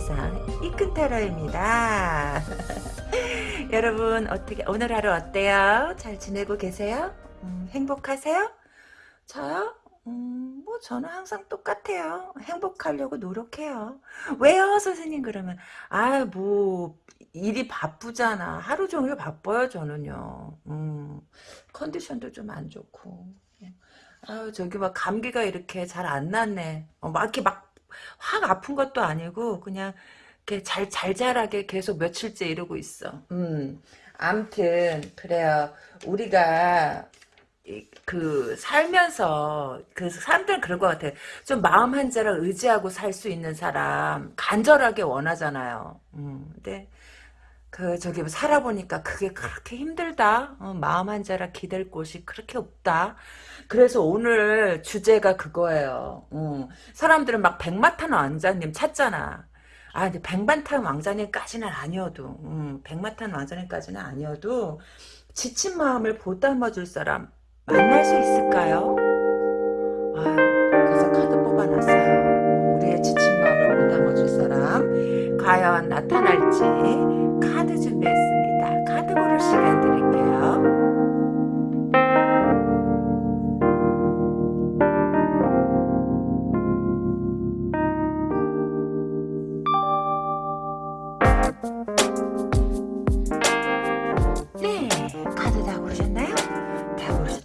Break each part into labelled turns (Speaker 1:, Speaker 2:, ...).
Speaker 1: 세상 이큰타로입니다. 여러분 어떻게 오늘 하루 어때요? 잘 지내고 계세요? 음, 행복하세요? 저요? 음, 뭐 저는 항상 똑같아요. 행복하려고 노력해요. 왜요, 선생님? 그러면 아 뭐 일이 바쁘잖아. 하루 종일 바빠요, 저는요. 음, 컨디션도 좀 안 좋고. 아유 저기 막 감기가 이렇게 잘 안 났네. 어, 막 이렇게 막 확 아픈 것도 아니고 그냥 이렇게 잘 잘잘하게 계속 며칠째 이러고 있어. 음. 암튼 그래요. 우리가 그 살면서 그 사람들은 그런 것 같아. 좀 마음 한 자를 의지하고 살 수 있는 사람 간절하게 원하잖아요. 음. 근데 그 저기 뭐 살아보니까 그게 그렇게 힘들다. 어, 마음 한 자라 기댈 곳이 그렇게 없다. 그래서 오늘 주제가 그거예요. 어, 사람들은 막 백마탄 왕자님 찾잖아. 아 근데 백마탄 왕자님까지는 아니어도 음, 백마탄 왕자님까지는 아니어도 지친 마음을 보담아줄 사람 만날 수 있을까요? 아 그래서 카드 뽑아놨어요. 우리의 지친 마음을 보담아줄 사람 과연 나타날지 카드 준비했습니다. 카드 고를 시간 드릴게요.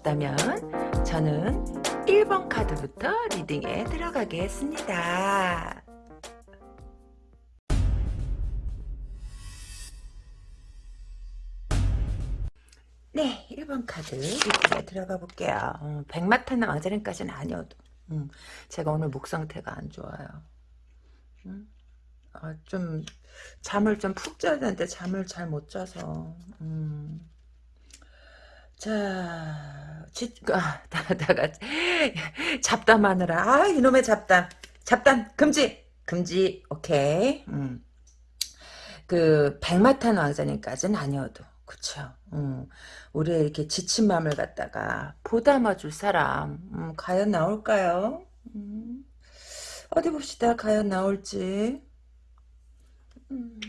Speaker 1: 다 고르셨다면 저는 1번 카드부터 리딩에 들어가겠습니다. 네, 1번 카드 리딩에 들어가 볼게요. 어, 백마탄 왕자님까지는 아니어도 음, 제가 오늘 목 상태가 안 좋아요. 음? 아, 좀 잠을 좀 푹 자야 되는데 잠을 잘 못 자서 음. 자, 지, 아, 다, 다 같이 잡담하느라 아 이놈의 잡담 잡담 금지 금지 오케이 음. 그 백마탄 왕자님까지는 아니어도 그쵸 음. 우리의 이렇게 지친 마음을 갖다가 보담아줄 사람 음, 과연 나올까요? 음. 어디 봅시다 과연 나올지 음.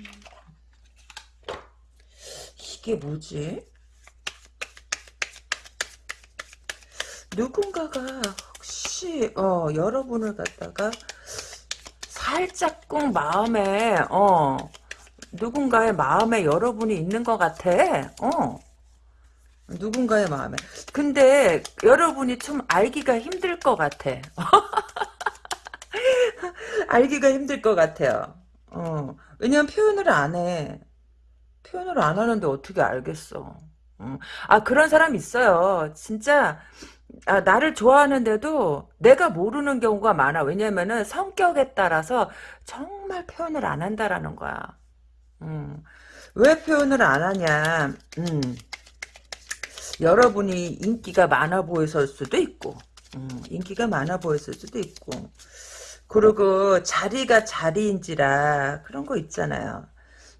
Speaker 1: 이게 뭐지? 누군가가 혹시 어 여러분을 갖다가 살짝 꼭 마음에 어 누군가의 마음에 여러분이 있는 것 같아. 어. 누군가의 마음에. 근데 여러분이 좀 알기가 힘들 것 같아. 알기가 힘들 것 같아요. 어. 왜냐면 표현을 안 해. 표현을 안 하는데 어떻게 알겠어. 음. 아 그런 사람 있어요. 진짜 아, 나를 좋아하는데도 내가 모르는 경우가 많아. 왜냐면은 성격에 따라서 정말 표현을 안 한다라는 거야. 음. 왜 표현을 안 하냐. 음. 여러분이 인기가 많아 보였을 수도 있고 음, 인기가 많아 보였을 수도 있고 그리고 자리가 자리인지라 그런 거 있잖아요.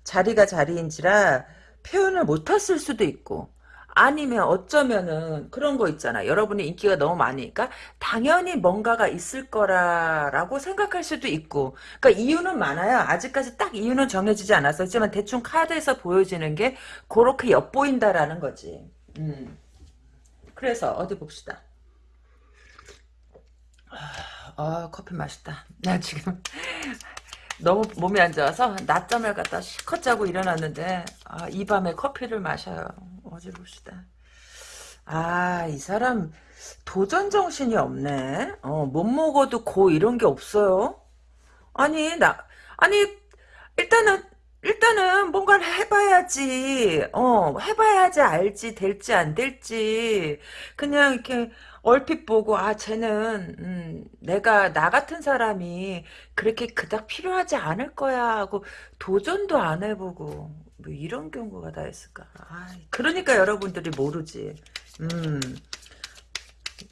Speaker 1: 자리가 자리인지라 표현을 못했을 수도 있고 아니면 어쩌면은 그런 거 있잖아. 여러분이 인기가 너무 많으니까 당연히 뭔가가 있을 거라라고 생각할 수도 있고 그러니까 이유는 많아요. 아직까지 딱 이유는 정해지지 않았었지만 대충 카드에서 보여지는 게 그렇게 엿보인다라는 거지. 음. 그래서 어디 봅시다. 아 커피 맛있다. 나 지금 너무 몸이 안 좋아서 낮잠을 갖다 실컷 자고 일어났는데 아, 이 밤에 커피를 마셔요. 어제 봅시다. 아 이 사람 도전 정신이 없네. 어, 못 먹어도 고 이런 게 없어요. 아니 나 아니 일단은 일단은 뭔가를 해봐야지. 어 해봐야지 알지 될지 안 될지. 그냥 이렇게 얼핏 보고 아 쟤는 음, 내가 나 같은 사람이 그렇게 그닥 필요하지 않을 거야 하고 도전도 안 해보고 뭐 이런 경우가 다 있을까? 아, 그러니까 여러분들이 모르지. 음.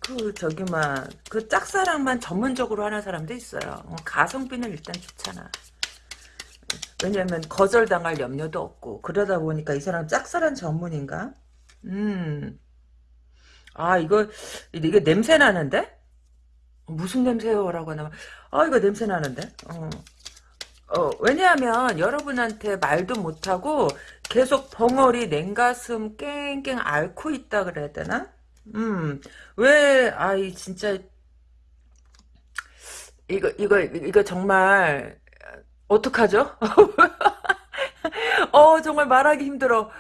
Speaker 1: 그 저기 막그 짝사랑만 전문적으로 하는 사람도 있어요. 어, 가성비는 일단 좋잖아. 왜냐면 거절당할 염려도 없고 그러다 보니까 이 사람 짝사랑 전문인가? 음 아 이거 이게 냄새 나는데 무슨 냄새요? 라고 하면 아 이거 냄새 나는데 어. 어, 왜냐하면 여러분한테 말도 못하고 계속 벙어리 냉가슴 깽깽 앓고 있다 그래야 되나? 음, 왜, 아이, 진짜, 이거, 이거, 이거 정말, 어떡하죠? 어, 정말 말하기 힘들어.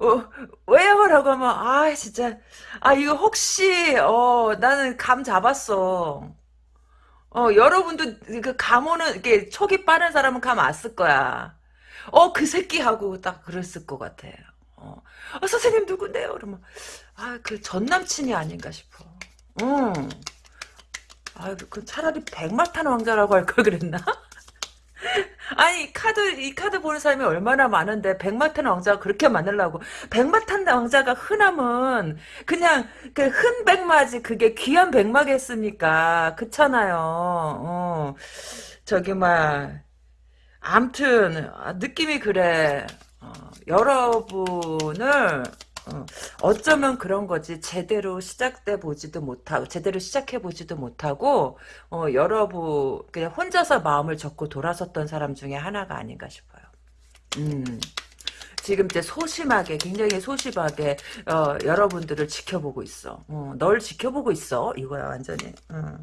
Speaker 1: 어, 왜요? 라고 하면, 아, 진짜. 아, 이거 혹시, 어, 나는 감 잡았어. 어, 여러분도 그 감 오는, 이게 촉이 빠른 사람은 감 왔을 거야. 어, 그 새끼 하고 딱 그랬을 것 같아. 어, 어 선생님 누군데요? 그러면, 아, 그 전 남친이 아닌가 싶어. 응. 아, 그 차라리 백마탄 왕자라고 할 걸 그랬나? 아니 카드 이 카드 보는 사람이 얼마나 많은데 백마탄 왕자가 그렇게 많으려고. 백마탄 왕자가 흔하면 그냥 그 흔 백마지 그게 귀한 백마겠습니까. 그렇잖아요. 어. 저기 막 암튼 아, 느낌이 그래. 어, 여러분을 어, 어쩌면 그런 거지. 제대로 시작돼 보지도 못하고, 제대로 시작해 보지도 못하고, 어, 여러분, 그냥 혼자서 마음을 접고 돌아섰던 사람 중에 하나가 아닌가 싶어요. 음. 지금 이제 소심하게 굉장히 소심하게 어, 여러분들을 지켜보고 있어. 어, 널 지켜보고 있어. 이거야 완전히. 어.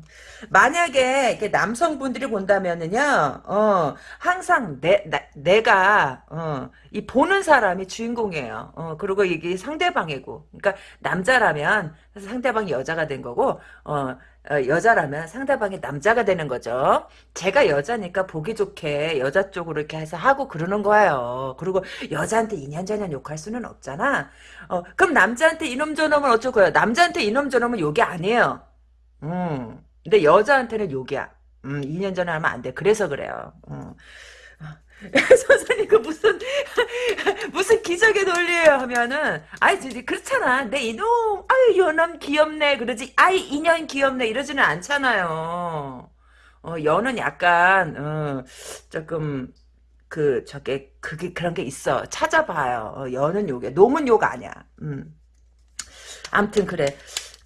Speaker 1: 만약에 이렇게 남성분들이 본다면은요. 어, 항상 내 나, 내가 어, 이 보는 사람이 주인공이에요. 어, 그리고 이게 상대방이고. 그러니까 남자라면 상대방이 여자가 된 거고 어, 어, 여자라면 상대방이 남자가 되는 거죠. 제가 여자니까 보기 좋게 여자 쪽으로 이렇게 해서 하고 그러는 거예요. 그리고 여자한테 이년저년 욕할 수는 없잖아. 어, 그럼 남자한테 이놈 저놈은 어쩔 거예요? 남자한테 이놈 저놈은 욕이 아니에요. 음, 근데 여자한테는 욕이야. 음, 2년 전에 하면 안 돼. 그래서 그래요. 음. 선생님 그 무슨 무슨 기적의 논리예요? 하면은 아이 그렇잖아. 내 이놈 아유 요놈 귀엽네. 그러지 아이 인연 귀엽네. 이러지는 않잖아요. 어 여는 약간 어 조금 그 저게 그게 그런 게 있어. 찾아봐요. 어, 여는 욕이야 놈은 욕 아니야. 음. 암튼 그래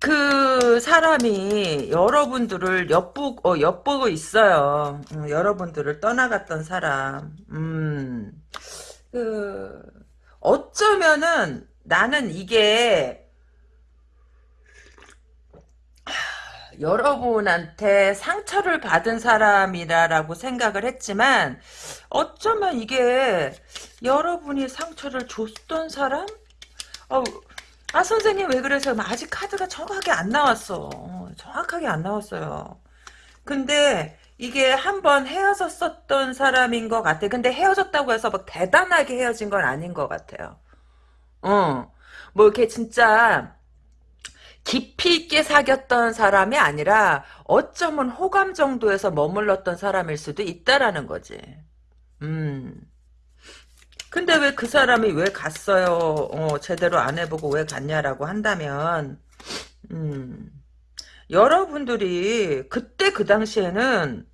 Speaker 1: 그 사람이 여러분들을 엿보, 어, 엿보고 있어요. 음, 여러분들을 떠나갔던 사람. 음, 그, 어쩌면은 나는 이게, 하, 여러분한테 상처를 받은 사람이라고 생각을 했지만, 어쩌면 이게 여러분이 상처를 줬던 사람? 어, 아 선생님 왜 그러세요? 아직 카드가 정확하게 안 나왔어. 정확하게 안 나왔어요. 근데 이게 한번 헤어졌었던 사람인 것 같아. 근데 헤어졌다고 해서 막 대단하게 헤어진 건 아닌 것 같아요. 어. 뭐 이렇게 진짜 깊이 있게 사귀었던 사람이 아니라 어쩌면 호감 정도에서 머물렀던 사람일 수도 있다라는 거지. 음. 근데 왜 그 사람이 왜 갔어요? 어, 제대로 안 해보고 왜 갔냐라고 한다면, 음, 여러분들이 그때 그 당시에는,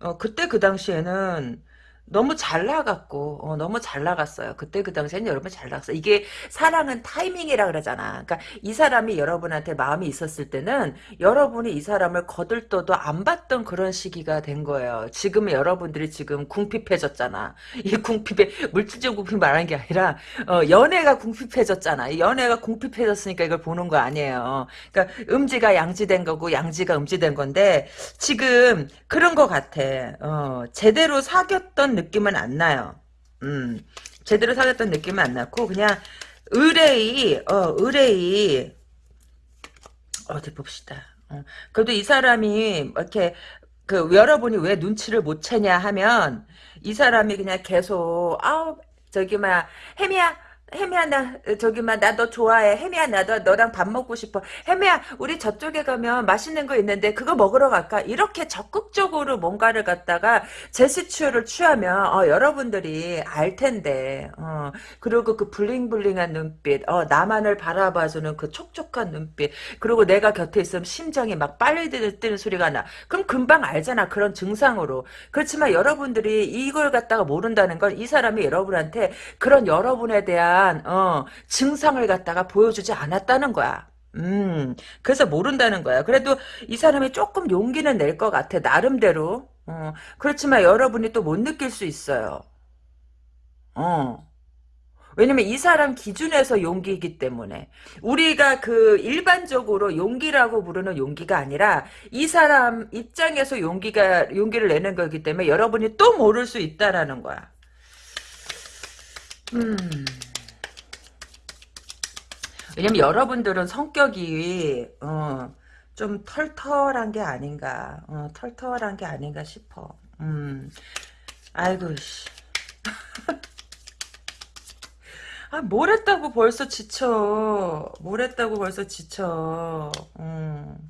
Speaker 1: 어, 그때 그 당시에는 너무 잘 나갔고 어, 너무 잘 나갔어요. 그때 그 당시에는 여러분 잘 나갔어요. 이게 사랑은 타이밍이라 그러잖아. 그러니까 이 사람이 여러분한테 마음이 있었을 때는 여러분이 이 사람을 거들떠도 안 봤던 그런 시기가 된 거예요. 지금 여러분들이 지금 궁핍해졌잖아. 이 궁핍에 물질적 궁핍 말하는 게 아니라 어, 연애가 궁핍해졌잖아. 연애가 궁핍해졌으니까 이걸 보는 거 아니에요. 그러니까 음지가 양지된 거고 양지가 음지된 건데 지금 그런 거 같아. 어, 제대로 사귀었던 느낌은 안 나요. 음, 제대로 사귀었던 느낌은 안 났고 그냥 의뢰이 어 의뢰이 어디 봅시다. 어, 그래도 이 사람이 이렇게 그 여러분이 왜 눈치를 못 채냐 하면 이 사람이 그냥 계속 아우 저기 막 혜미야 혜미야 나 저기 막나너 좋아해. 혜미야 나도 너랑 밥 먹고 싶어. 혜미야 우리 저쪽에 가면 맛있는 거 있는데 그거 먹으러 갈까? 이렇게 적극적으로 뭔가를 갖다가 제스처를 취하면 어, 여러분들이 알 텐데 어, 그리고 그 블링블링한 눈빛 어, 나만을 바라봐주는 그 촉촉한 눈빛 그리고 내가 곁에 있으면 심장이 막 빨리 뛰는 소리가 나. 그럼 금방 알잖아 그런 증상으로. 그렇지만 여러분들이 이걸 갖다가 모른다는 건 이 사람이 여러분한테 그런 여러분에 대한 대한 어, 증상을 갖다가 보여주지 않았다는 거야. 음, 그래서 모른다는 거야. 그래도 이 사람이 조금 용기는 낼 것 같아. 나름대로. 어, 그렇지만 여러분이 또 못 느낄 수 있어요. 어. 왜냐면 이 사람 기준에서 용기이기 때문에 우리가 그 일반적으로 용기라고 부르는 용기가 아니라 이 사람 입장에서 용기가 용기를 내는 거기 때문에 여러분이 또 모를 수 있다라는 거야. 음. 왜냐면 여러분들은 성격이 어, 좀 털털한 게 아닌가, 어, 털털한 게 아닌가 싶어. 음. 아이고 씨. 아, 뭘 했다고 벌써 지쳐. 뭘 했다고 벌써 지쳐. 음.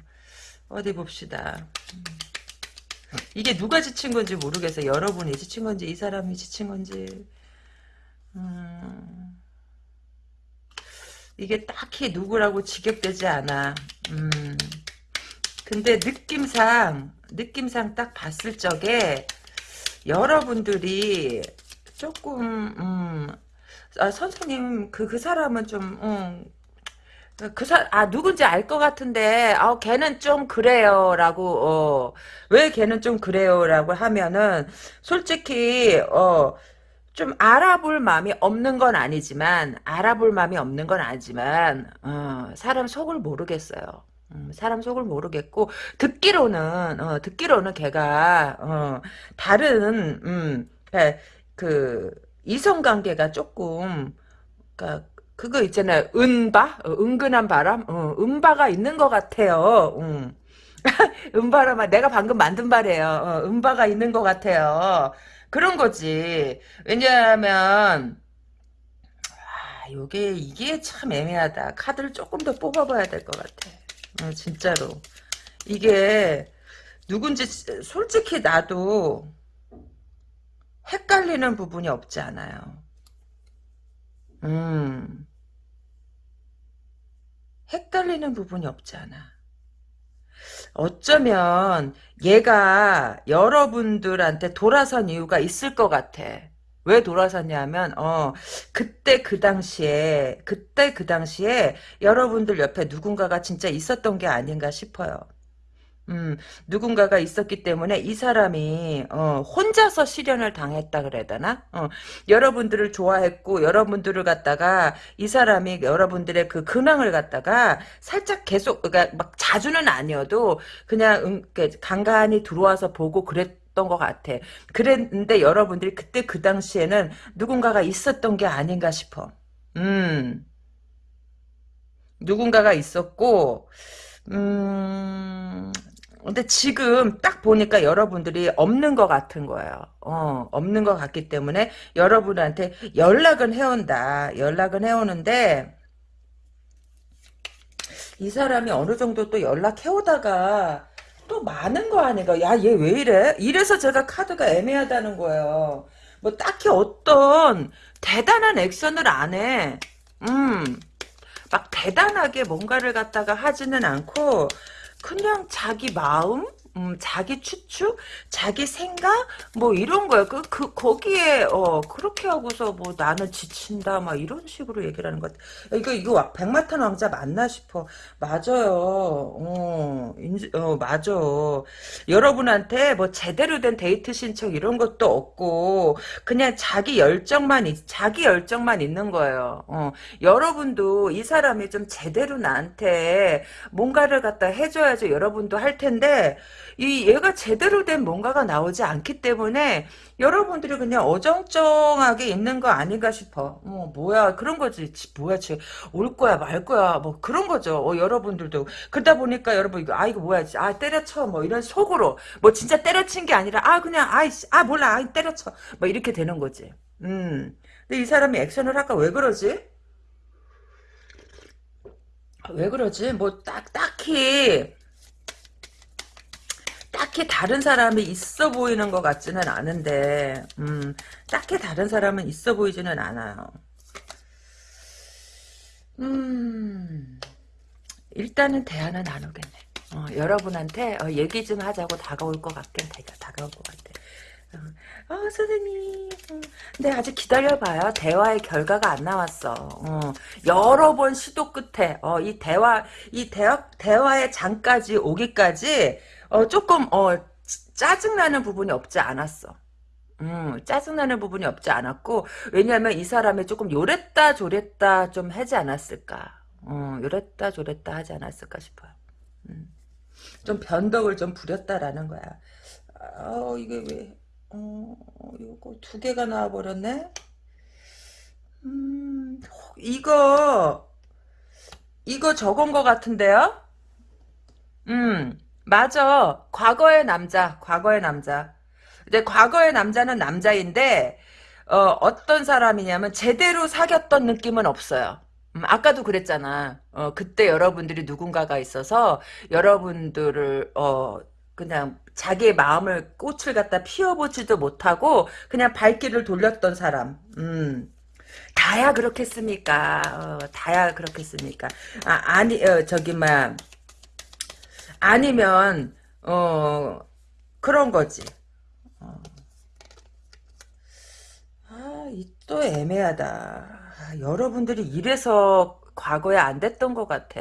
Speaker 1: 어디 봅시다. 음. 이게 누가 지친 건지 모르겠어요. 여러분이 지친 건지, 이 사람이 지친 건지. 음. 이게 딱히 누구라고 직역되지 않아. 음. 근데 느낌상, 느낌상 딱 봤을 적에, 여러분들이 조금, 음, 아, 선생님, 그, 그 사람은 좀, 음, 그 사, 아, 누군지 알 것 같은데, 아, 걔는 좀 그래요, 라고, 어, 왜 걔는 좀 그래요, 라고 하면은, 솔직히, 어, 좀 알아볼 마음이 없는 건 아니지만, 알아볼 마음이 없는 건 아니지만, 어, 사람 속을 모르겠어요. 음, 사람 속을 모르겠고, 듣기로는, 어, 듣기로는 걔가, 어, 다른, 음, 예, 그, 이성 관계가 조금, 그니까, 그거 있잖아요. 은바? 어, 은근한 바람? 어, 은바가 있는 것 같아요. 음. 은바라마 내가 방금 만든 말이에요. 어, 은바가 있는 것 같아요. 그런 거지. 왜냐하면 아, 요게 이게 참 애매하다. 카드를 조금 더 뽑아봐야 될 것 같아. 어, 진짜로. 이게 누군지 솔직히 나도 헷갈리는 부분이 없지 않아요. 음. 헷갈리는 부분이 없지 않아. 어쩌면 얘가 여러분들한테 돌아선 이유가 있을 것 같아. 왜 돌아섰냐면 어 그때 그 당시에 그때 그 당시에 여러분들 옆에 누군가가 진짜 있었던 게 아닌가 싶어요. 음, 누군가가 있었기 때문에 이 사람이 어, 혼자서 실현을 당했다 그래야 되나? 어, 여러분들을 좋아했고 여러분들을 갖다가 이 사람이 여러분들의 그 근황을 갖다가 살짝 계속 그러니까 막 자주는 아니어도 그냥 음, 간간히 들어와서 보고 그랬 던 것 같아. 그랬는데 여러분들이 그때 그 당시에는 누군가가 있었던 게 아닌가 싶어. 음, 누군가가 있었고 음, 근데 지금 딱 보니까 여러분들이 없는 것 같은 거예요. 어, 없는 것 같기 때문에 여러분한테 연락은 해온다. 연락은 해오는데 이 사람이 어느 정도 또 연락해오다가 또 많은 거 아닌가. 야, 얘 왜 이래? 이래서 제가 카드가 애매하다는 거예요. 뭐 딱히 어떤 대단한 액션을 안 해. 음, 막 대단하게 뭔가를 갖다가 하지는 않고 그냥 자기 마음 음, 자기 추측, 자기 생각, 뭐 이런 거야. 그, 그, 거기에, 어, 그렇게 하고서 뭐 나는 지친다, 막 이런 식으로 얘기를 하는 것. 이거, 이거 백마탄 왕자 맞나 싶어. 맞아요. 어, 인지, 어, 맞아. 여러분한테 뭐 제대로 된 데이트 신청 이런 것도 없고, 그냥 자기 열정만, 자기 열정만 있는 거예요. 어, 여러분도 이 사람이 좀 제대로 나한테 뭔가를 갖다 해줘야지 여러분도 할 텐데, 이 얘가 제대로 된 뭔가가 나오지 않기 때문에 여러분들이 그냥 어정쩡하게 있는 거 아닌가 싶어. 어, 뭐야 그런 거지. 뭐야 쟤올 거야 말 거야 뭐 그런 거죠. 어, 여러분들도 그러다 보니까 여러분 이거 아 이거 뭐야 아 때려쳐 뭐 이런 속으로 뭐 진짜 때려친 게 아니라 아 그냥 아이씨 아 몰라 아 때려쳐 뭐 이렇게 되는 거지. 음. 근데 이 사람이 액션을 할까 왜 그러지? 왜 그러지? 뭐 딱 딱히 딱히 다른 사람이 있어 보이는 것 같지는 않은데 음, 딱히 다른 사람은 있어 보이지는 않아요. 음, 일단은 대화는 나누겠네. 어, 여러분한테 어, 얘기 좀 하자고 다가올 것 같긴 되게 다가올 것 같아. 어, 어 선생님. 어, 근데 아직 기다려봐요. 대화의 결과가 안 나왔어. 어, 여러 번 시도 끝에, 어, 이 대화, 이 대화, 대화의 장까지 오기까지, 어, 조금, 어, 짜증나는 부분이 없지 않았어. 음, 짜증나는 부분이 없지 않았고, 왜냐하면 이 사람이 조금 요랬다 조랬다 좀 하지 않았을까. 어, 요랬다 조랬다 하지 않았을까 싶어요. 음, 좀 변덕을 좀 부렸다라는 거야. 어, 이게 왜, 어, 이거 두 개가 나와버렸네? 음, 이거, 이거 적은 것 같은데요? 음, 맞아. 과거의 남자, 과거의 남자. 근데 과거의 남자는 남자인데 어, 어떤 사람이냐면 제대로 사귀었던 느낌은 없어요. 음, 아까도 그랬잖아. 어, 그때 여러분들이 누군가가 있어서 여러분들을 어, 그냥 자기의 마음을 꽃을 갖다 피워보지도 못하고 그냥 발길을 돌렸던 사람. 음. 다야 그렇겠습니까? 어, 다야 그렇겠습니까? 아, 아니, 어, 저기, 막, 아니면, 어, 그런 거지. 어. 아, 이 또 애매하다. 아, 여러분들이 이래서 과거에 안 됐던 것 같아.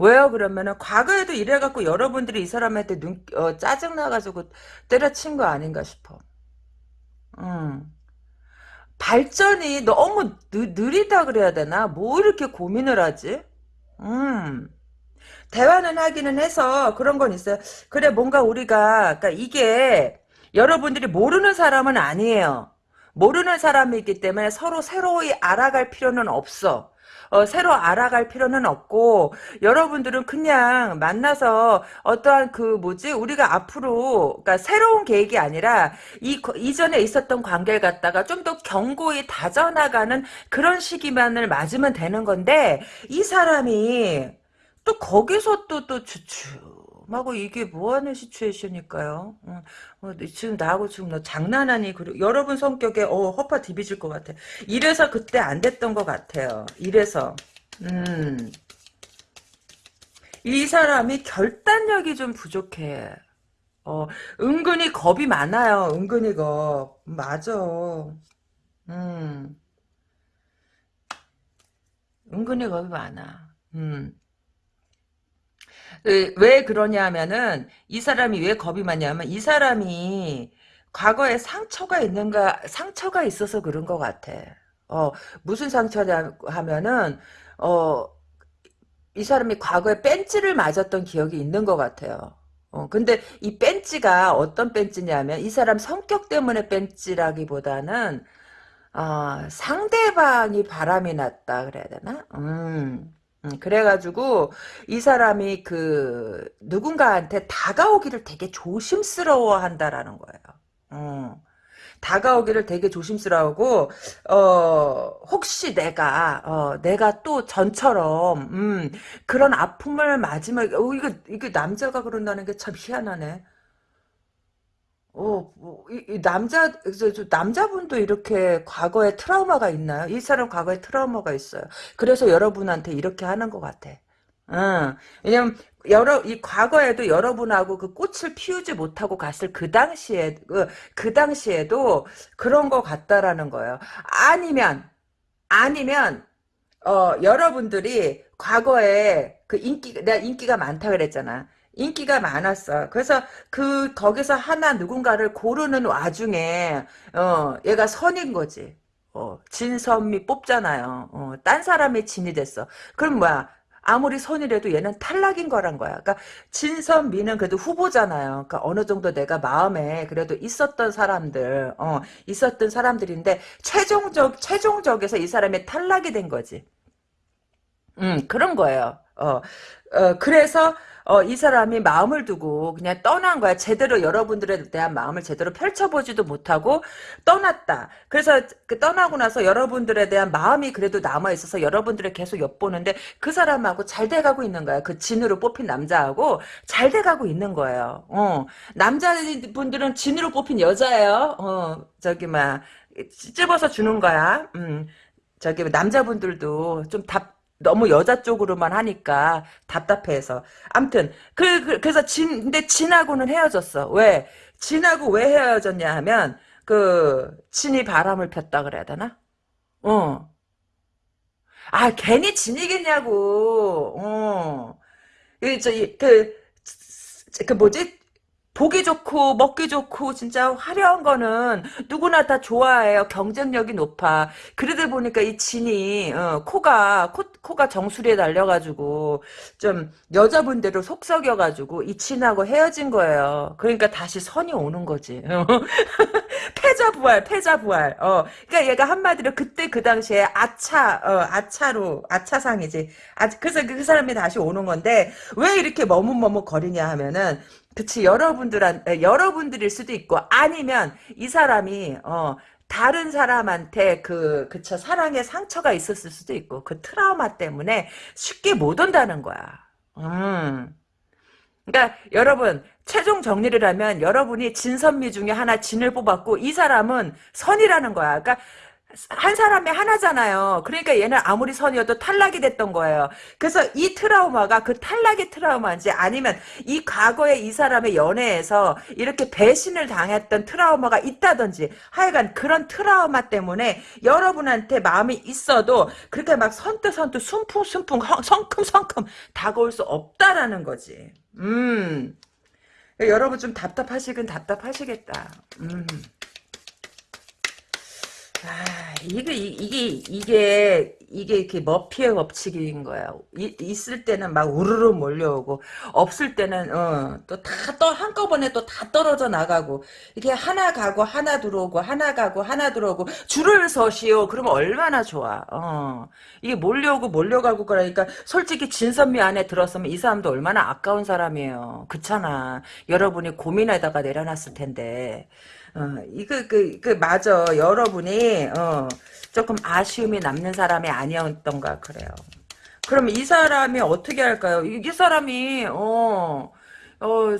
Speaker 1: 왜요? 그러면은 과거에도 이래갖고 여러분들이 이 사람한테 눈, 어, 짜증 나가지고 때려친 거 아닌가 싶어. 음. 발전이 너무 느, 느리다 그래야 되나? 뭐 이렇게 고민을 하지? 음. 대화는 하기는 해서 그런 건 있어요. 그래 뭔가 우리가 그러니까 이게 여러분들이 모르는 사람은 아니에요. 모르는 사람이기 때문에 서로 새로이 알아갈 필요는 없어. 어, 새로 알아갈 필요는 없고 여러분들은 그냥 만나서 어떠한 그 뭐지 우리가 앞으로 그러니까 새로운 계획이 아니라 이 이전에 있었던 관계를 갖다가 좀 더 견고히 다져나가는 그런 시기만을 맞으면 되는 건데 이 사람이 또 거기서 또 또 주춤하고 이게 뭐하는 시츄에이션일까요? 어, 어, 지금 나하고 지금 너 장난하니? 그리고 여러분 성격에 어 허파 디비질 것 같아. 이래서 그때 안 됐던 것 같아요. 이래서 음. 이 사람이 결단력이 좀 부족해. 어, 은근히 겁이 많아요. 은근히 겁. 맞아. 음. 은근히 겁이 많아. 음. 그, 왜 그러냐면은 이 사람이 왜 겁이 많냐면 이 사람이 과거에 상처가 있는가 상처가 있어서 그런 것 같아. 어 무슨 상처냐 하면은 어 이 사람이 과거에 뺀찌를 맞았던 기억이 있는 것 같아요. 어 근데 이 뺀찌가 어떤 뺀찌냐면 이 사람 성격 때문에 뺀찌라기보다는 어, 상대방이 바람이 났다 그래야 되나? 음. 음, 그래가지고 이 사람이 그 누군가한테 다가오기를 되게 조심스러워 한다라는 거예요. 어, 다가오기를 되게 조심스러워하고 어, 혹시 내가 어, 내가 또 전처럼 음, 그런 아픔을 맞으면 어, 이거 이게 남자가 그런다는 게 참 희한하네. 어, 뭐, 이, 이 남자, 남자분도 이렇게 과거에 트라우마가 있나요? 이 사람 과거에 트라우마가 있어요. 그래서 여러분한테 이렇게 하는 것 같아. 응. 왜냐면, 여러, 이 과거에도 여러분하고 그 꽃을 피우지 못하고 갔을 그 당시에, 그, 그 당시에도 그런 것 같다라는 거예요. 아니면, 아니면, 어, 여러분들이 과거에 그 인기, 내가 인기가 많다 그랬잖아. 인기가 많았어. 그래서 그 거기서 하나 누군가를 고르는 와중에 어 얘가 선인 거지. 어 진선미 뽑잖아요. 어, 딴 사람이 진이 됐어. 그럼 뭐야? 아무리 선이라도 얘는 탈락인 거란 거야. 그러니까 진선미는 그래도 후보잖아요. 그러니까 어느 정도 내가 마음에 그래도 있었던 사람들, 어, 있었던 사람들인데 최종적 최종적에서 이 사람이 탈락이 된 거지. 음, 그런 거예요. 어, 어, 그래서 어, 이 사람이 마음을 두고 그냥 떠난 거야. 제대로 여러분들에 대한 마음을 제대로 펼쳐보지도 못하고 떠났다. 그래서 그 떠나고 나서 여러분들에 대한 마음이 그래도 남아있어서 여러분들을 계속 엿보는데 그 사람하고 잘 돼가고 있는 거야. 그 진으로 뽑힌 남자하고 잘 돼가고 있는 거예요. 어, 남자분들은 진으로 뽑힌 여자예요. 어, 저기, 막, 찝어서 주는 거야. 음, 저기, 남자분들도 좀 답, 너무 여자 쪽으로만 하니까 답답해서. 암튼 그, 그 그래서 진 근데 진하고는 헤어졌어. 왜? 진하고 왜 헤어졌냐 하면 그 진이 바람을 폈다 그래야 되나? 어. 아 괜히 진이겠냐고. 어. 이 저기 그그 뭐지 보기 좋고 먹기 좋고 진짜 화려한 거는 누구나 다 좋아해요. 경쟁력이 높아. 그러다 보니까 이 진이 어, 코가 코, 코가 정수리에 달려가지고 좀 여자분대로 속썩여가지고 이 진하고 헤어진 거예요. 그러니까 다시 선이 오는 거지. 패자 부활, 패자 부활. 어, 그러니까 얘가 한마디로 그때 그 당시에 아차, 어, 아차로 아차상이지. 아, 그래서 그 사람이 다시 오는 건데 왜 이렇게 머뭇머뭇 거리냐 하면은 그치 여러분들한 에, 여러분들일 수도 있고 아니면 이 사람이 어 다른 사람한테 그 그쵸 사랑의 상처가 있었을 수도 있고 그 트라우마 때문에 쉽게 못 온다는 거야. 음. 그러니까 여러분 최종 정리를 하면 여러분이 진선미 중에 하나 진을 뽑았고 이 사람은 선이라는 거야. 그러니까 한 사람이 하나잖아요. 그러니까 얘는 아무리 선이어도 탈락이 됐던 거예요. 그래서 이 트라우마가 그 탈락의 트라우마인지 아니면 이 과거에 이 사람의 연애에서 이렇게 배신을 당했던 트라우마가 있다든지 하여간 그런 트라우마 때문에 여러분한테 마음이 있어도 그렇게 막 선뜻선뜻 숨풍숨풍 성큼성큼 다가올 수 없다라는 거지. 음. 여러분 좀 답답하시긴 답답하시겠다. 음. 아, 이게, 이게, 이게, 이게 이렇게 머피의 법칙인 거야. 이, 있을 때는 막 우르르 몰려오고, 없을 때는, 어, 또 다, 또 한꺼번에 또 다 떨어져 나가고, 이게 하나 가고, 하나 들어오고, 하나 가고, 하나 들어오고, 줄을 서시오. 그러면 얼마나 좋아. 어. 이게 몰려오고, 몰려가고, 그러니까, 솔직히 진선미 안에 들었으면 이 사람도 얼마나 아까운 사람이에요. 그렇잖아. 여러분이 고민에다가 내려놨을 텐데. 어, 이거, 그, 그, 맞아. 여러분이, 어, 조금 아쉬움이 남는 사람이 아니었던가, 그래요. 그럼 이 사람이 어떻게 할까요? 이, 이 사람이, 어, 어,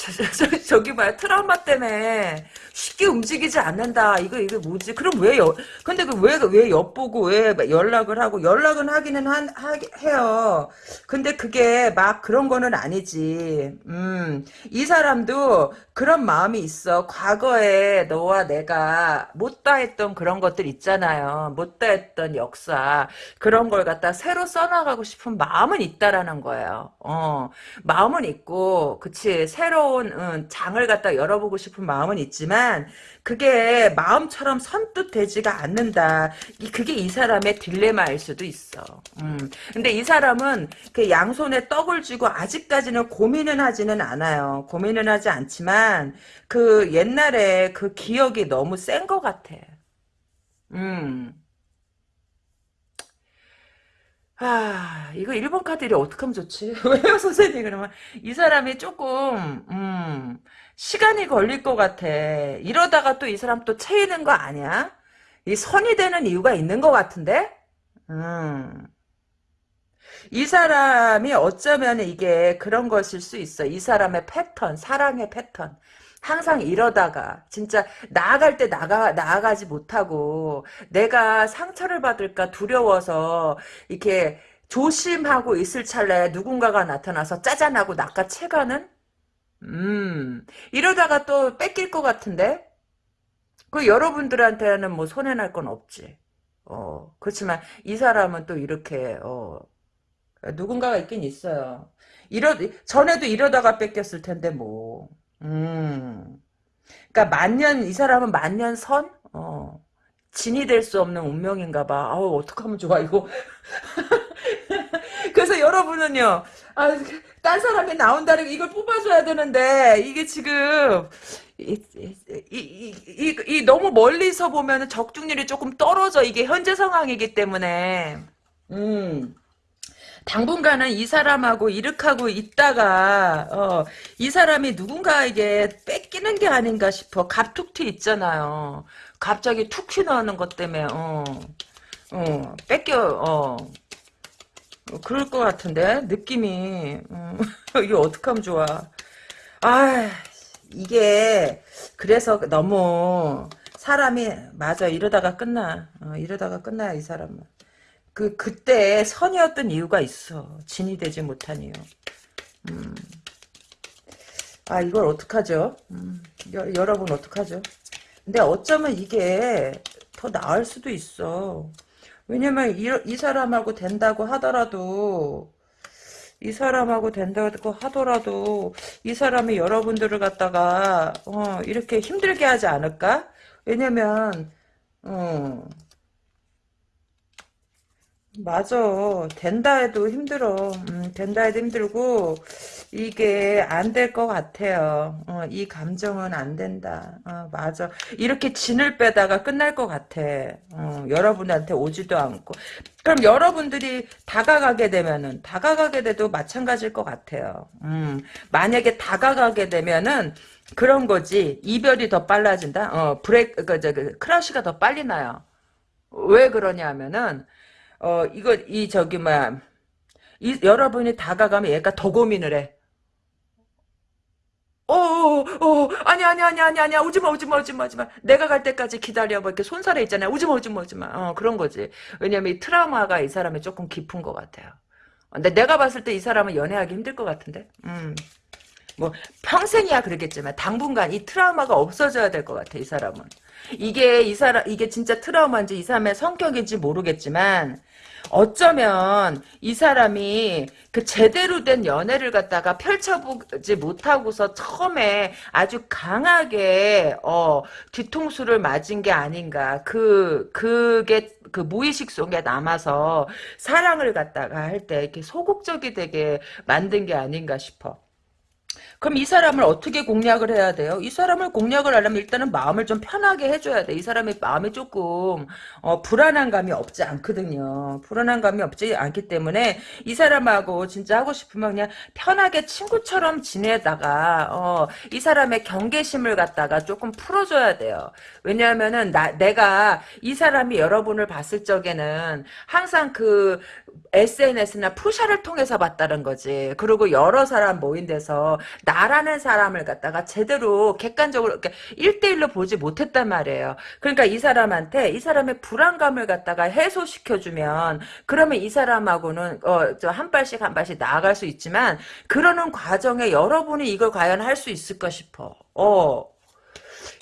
Speaker 1: 저, 저, 저, 기 봐요. 트라우마 때문에 쉽게 움직이지 않는다. 이거, 이게 뭐지? 그럼 왜, 여, 근데 그 왜, 왜 엿보고 왜 연락을 하고, 연락은 하기는 한, 하, 해요. 근데 그게 막 그런 거는 아니지. 음, 이 사람도 그런 마음이 있어. 과거에 너와 내가 못다 했던 그런 것들 있잖아요. 못다 했던 역사. 그런 걸 갖다 새로 써나가고 싶은 마음은 있다라는 거예요. 어, 마음은 있고, 그치. 새로 운 응, 장을 갖다 열어보고 싶은 마음은 있지만, 그게 마음처럼 선뜻 되지가 않는다. 그게 이 사람의 딜레마일 수도 있어. 음. 근데 이 사람은 그 양손에 떡을 쥐고 아직까지는 고민은 하지는 않아요. 고민은 하지 않지만 그 옛날에 그 기억이 너무 센 것 같아. 음. 아, 이거 1번 카드를 어떻게 하면 좋지? 왜요, 선생님? 그러면 이 사람이 조금, 음, 시간이 걸릴 것 같아. 이러다가 또 이 사람 또 채이는 거 아니야? 이 선이 되는 이유가 있는 것 같은데? 음. 이 사람이 어쩌면 이게 그런 것일 수 있어. 이 사람의 패턴, 사랑의 패턴. 항상 이러다가 진짜 나아갈 때 나가 나아가지 못하고 내가 상처를 받을까 두려워서 이렇게 조심하고 있을 찰나에 누군가가 나타나서 짜잔하고 낚아채가는? 음 이러다가 또 뺏길 것 같은데? 그 여러분들한테는 뭐 손해 날 건 없지. 어 그렇지만 이 사람은 또 이렇게 어 누군가가 있긴 있어요. 이러 전에도 이러다가 뺏겼을 텐데 뭐 음. 그러니까 만년 이 사람은 만년 선? 어. 진이 될 수 없는 운명인가 봐. 아우 어떡하면 좋아 이거. 그래서 여러분은요. 아, 딴 사람이 나온다는 이걸 뽑아줘야 되는데 이게 지금 이, 이, 이, 이, 너무 멀리서 보면 적중률이 조금 떨어져. 이게 현재 상황이기 때문에. 음. 당분간은 이 사람하고 이렇게하고 있다가 어, 이 사람이 누군가에게 뺏기는 게 아닌가 싶어. 갑툭튀 있잖아요. 갑자기 툭 튀어나오는 것 때문에 어, 어, 뺏겨 어. 그럴 것 같은데 느낌이 어, 이게 어떡 하면 좋아 아 이게 그래서 너무 사람이 맞아 이러다가 끝나 어, 이러다가 끝나야 이 사람은 그 그때 선이었던 이유가 있어. 진이 되지 못한 이유. 음. 아 이걸 어떡하죠? 음. 여, 여러분 어떡하죠? 근데 어쩌면 이게 더 나을 수도 있어. 왜냐면 이, 이 사람하고 된다고 하더라도 이 사람하고 된다고 하더라도 이 사람이 여러분들을 갖다가 어, 이렇게 힘들게 하지 않을까? 왜냐면 어, 맞아. 된다 해도 힘들어. 음, 된다 해도 힘들고, 이게 안 될 것 같아요. 어, 이 감정은 안 된다. 어, 맞아. 이렇게 진을 빼다가 끝날 것 같아. 어, 여러분한테 오지도 않고. 그럼 여러분들이 다가가게 되면은, 다가가게 돼도 마찬가지일 것 같아요. 음, 만약에 다가가게 되면은, 그런 거지. 이별이 더 빨라진다? 어, 브레이크, 그, 저, 그, 크러쉬가 더 빨리 나요. 왜 그러냐 하면은, 어, 이거, 이, 저기, 뭐야. 이, 여러분이 다가가면 얘가 더 고민을 해. 어, 어, 어, 아니, 아니, 아니, 아니, 아니야. 오지 마, 오지 마, 오지 마, 오지 마. 내가 갈 때까지 기다려. 뭐, 이렇게 손살에 있잖아 요. 오지 마, 오지 마, 오지 마. 어, 그런 거지. 왜냐면 이 트라우마가 이 사람이 조금 깊은 것 같아요. 근데 내가 봤을 때 이 사람은 연애하기 힘들 것 같은데? 음. 뭐, 평생이야 그러겠지만, 당분간 이 트라우마가 없어져야 될 것 같아, 이 사람은. 이게, 이 사람, 이게 진짜 트라우마인지 이 사람의 성격인지 모르겠지만, 어쩌면 이 사람이 그 제대로 된 연애를 갖다가 펼쳐보지 못하고서 처음에 아주 강하게 어 뒤통수를 맞은 게 아닌가 그 그게 그 무의식 속에 남아서 사랑을 갖다가 할 때 이렇게 소극적이 되게 만든 게 아닌가 싶어. 그럼 이 사람을 어떻게 공략을 해야 돼요? 이 사람을 공략을 하려면 일단은 마음을 좀 편하게 해줘야 돼. 이 사람의 마음이 조금 어, 불안한 감이 없지 않거든요. 불안한 감이 없지 않기 때문에 이 사람하고 진짜 하고 싶으면 그냥 편하게 친구처럼 지내다가 어, 이 사람의 경계심을 갖다가 조금 풀어줘야 돼요. 왜냐하면은 나, 내가 이 사람이 여러분을 봤을 적에는 항상 그 SNS나 푸샤를 통해서 봤다는 거지. 그리고 여러 사람 모인 데서 나라는 사람을 갖다가 제대로 객관적으로 그러니까 1대1로 보지 못했단 말이에요. 그러니까 이 사람한테 이 사람의 불안감을 갖다가 해소시켜주면 그러면 이 사람하고는 어, 한 발씩 한 발씩 나아갈 수 있지만 그러는 과정에 여러분이 이걸 과연 할 수 있을까 싶어. 어.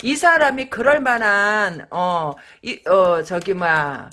Speaker 1: 이 사람이 그럴 만한 어, 이, 어 저기 뭐야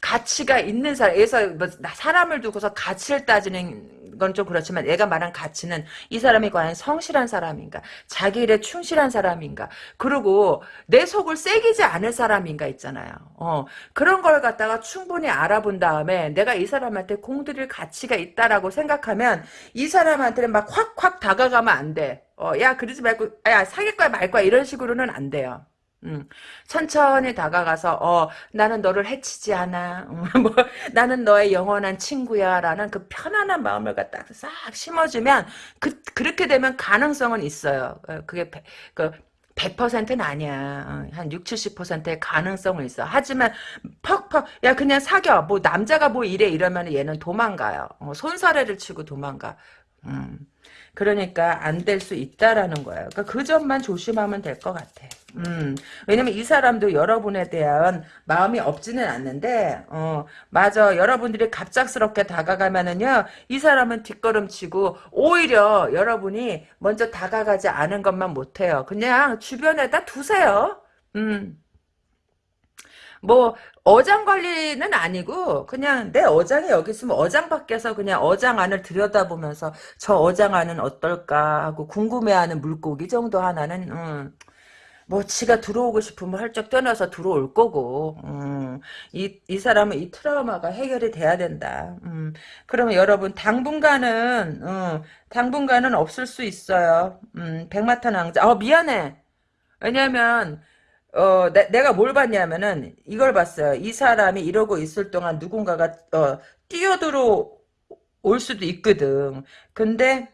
Speaker 1: 가치가 있는 사람, 에서 뭐 사람을 두고서 가치를 따지는 건 좀 그렇지만 얘가 말한 가치는 이 사람이 과연 성실한 사람인가, 자기 일에 충실한 사람인가, 그리고 내 속을 새기지 않을 사람인가 있잖아요. 어, 그런 걸 갖다가 충분히 알아본 다음에 내가 이 사람한테 공들일 가치가 있다라고 생각하면 이 사람한테는 막 확확 다가가면 안 돼. 어, 야, 그러지 말고, 야, 사귈 거야, 말 거야, 이런 식으로는 안 돼요. 음, 천천히 다가가서 어 나는 너를 해치지 않아 음, 뭐 나는 너의 영원한 친구야라는 그 편안한 마음을 갖다 싹 심어주면 그 그렇게 되면 가능성은 있어요 어, 그게 그 100%는 아니야. 어, 한 6, 70%의 가능성은 있어. 하지만 퍽퍽 야 그냥 사겨. 뭐 남자가 뭐 이래 이러면 얘는 도망가요. 어, 손사래를 치고 도망가. 음. 그러니까 안 될 수 있다라는 거예요. 그러니까 그 점만 조심하면 될 것 같아. 음, 왜냐면 이 사람도 여러분에 대한 마음이 없지는 않는데, 어, 맞아. 여러분들이 갑작스럽게 다가가면은요, 이 사람은 뒷걸음치고, 오히려 여러분이 먼저 다가가지 않은 것만 못해요. 그냥 주변에다 두세요. 음. 뭐 어장 관리는 아니고 그냥 내 어장이 여기 있으면 어장 밖에서 그냥 어장 안을 들여다보면서 저 어장 안은 어떨까 하고 궁금해하는 물고기 정도 하나는 음, 뭐 지가 들어오고 싶으면 헐쩍 떠나서 들어올 거고 음, 이, 이 사람은 이 트라우마가 해결이 돼야 된다. 음, 그러면 여러분 당분간은 음, 당분간은 없을 수 있어요. 음, 백마탄 왕자. 어 미안해. 왜냐면 어, 내, 내가 뭘 봤냐면은, 이걸 봤어요. 이 사람이 이러고 있을 동안 누군가가, 어, 뛰어들어 올 수도 있거든. 근데,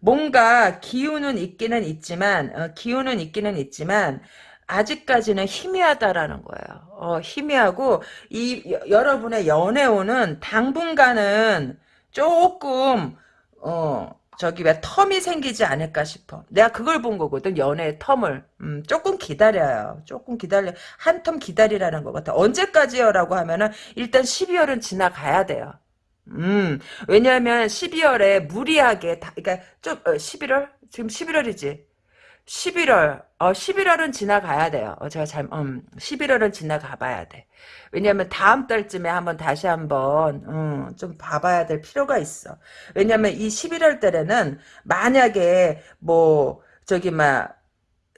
Speaker 1: 뭔가 기운은 있기는 있지만, 어, 기운은 있기는 있지만, 아직까지는 희미하다라는 거예요. 어, 희미하고, 이, 여, 여러분의 연애운은 당분간은 조금, 어, 저기 왜 텀이 생기지 않을까 싶어. 내가 그걸 본 거거든. 연애의 텀을. 음, 조금 기다려요. 조금 기다려. 한 텀 기다리라는 것 같아. 언제까지요라고 하면은 일단 12월은 지나가야 돼요. 음, 왜냐하면 12월에 무리하게 다, 그러니까 좀 어, 11월 지금 11월이지. 11월 어, 11월은 지나가야 돼요. 어, 제가 잘, 음, 11월은 지나가 봐야 돼. 왜냐면 다음 달쯤에 한번 다시 한번, 음, 좀 봐봐야 될 필요가 있어. 왜냐면 이 11월 달에는 만약에 뭐, 저기, 막,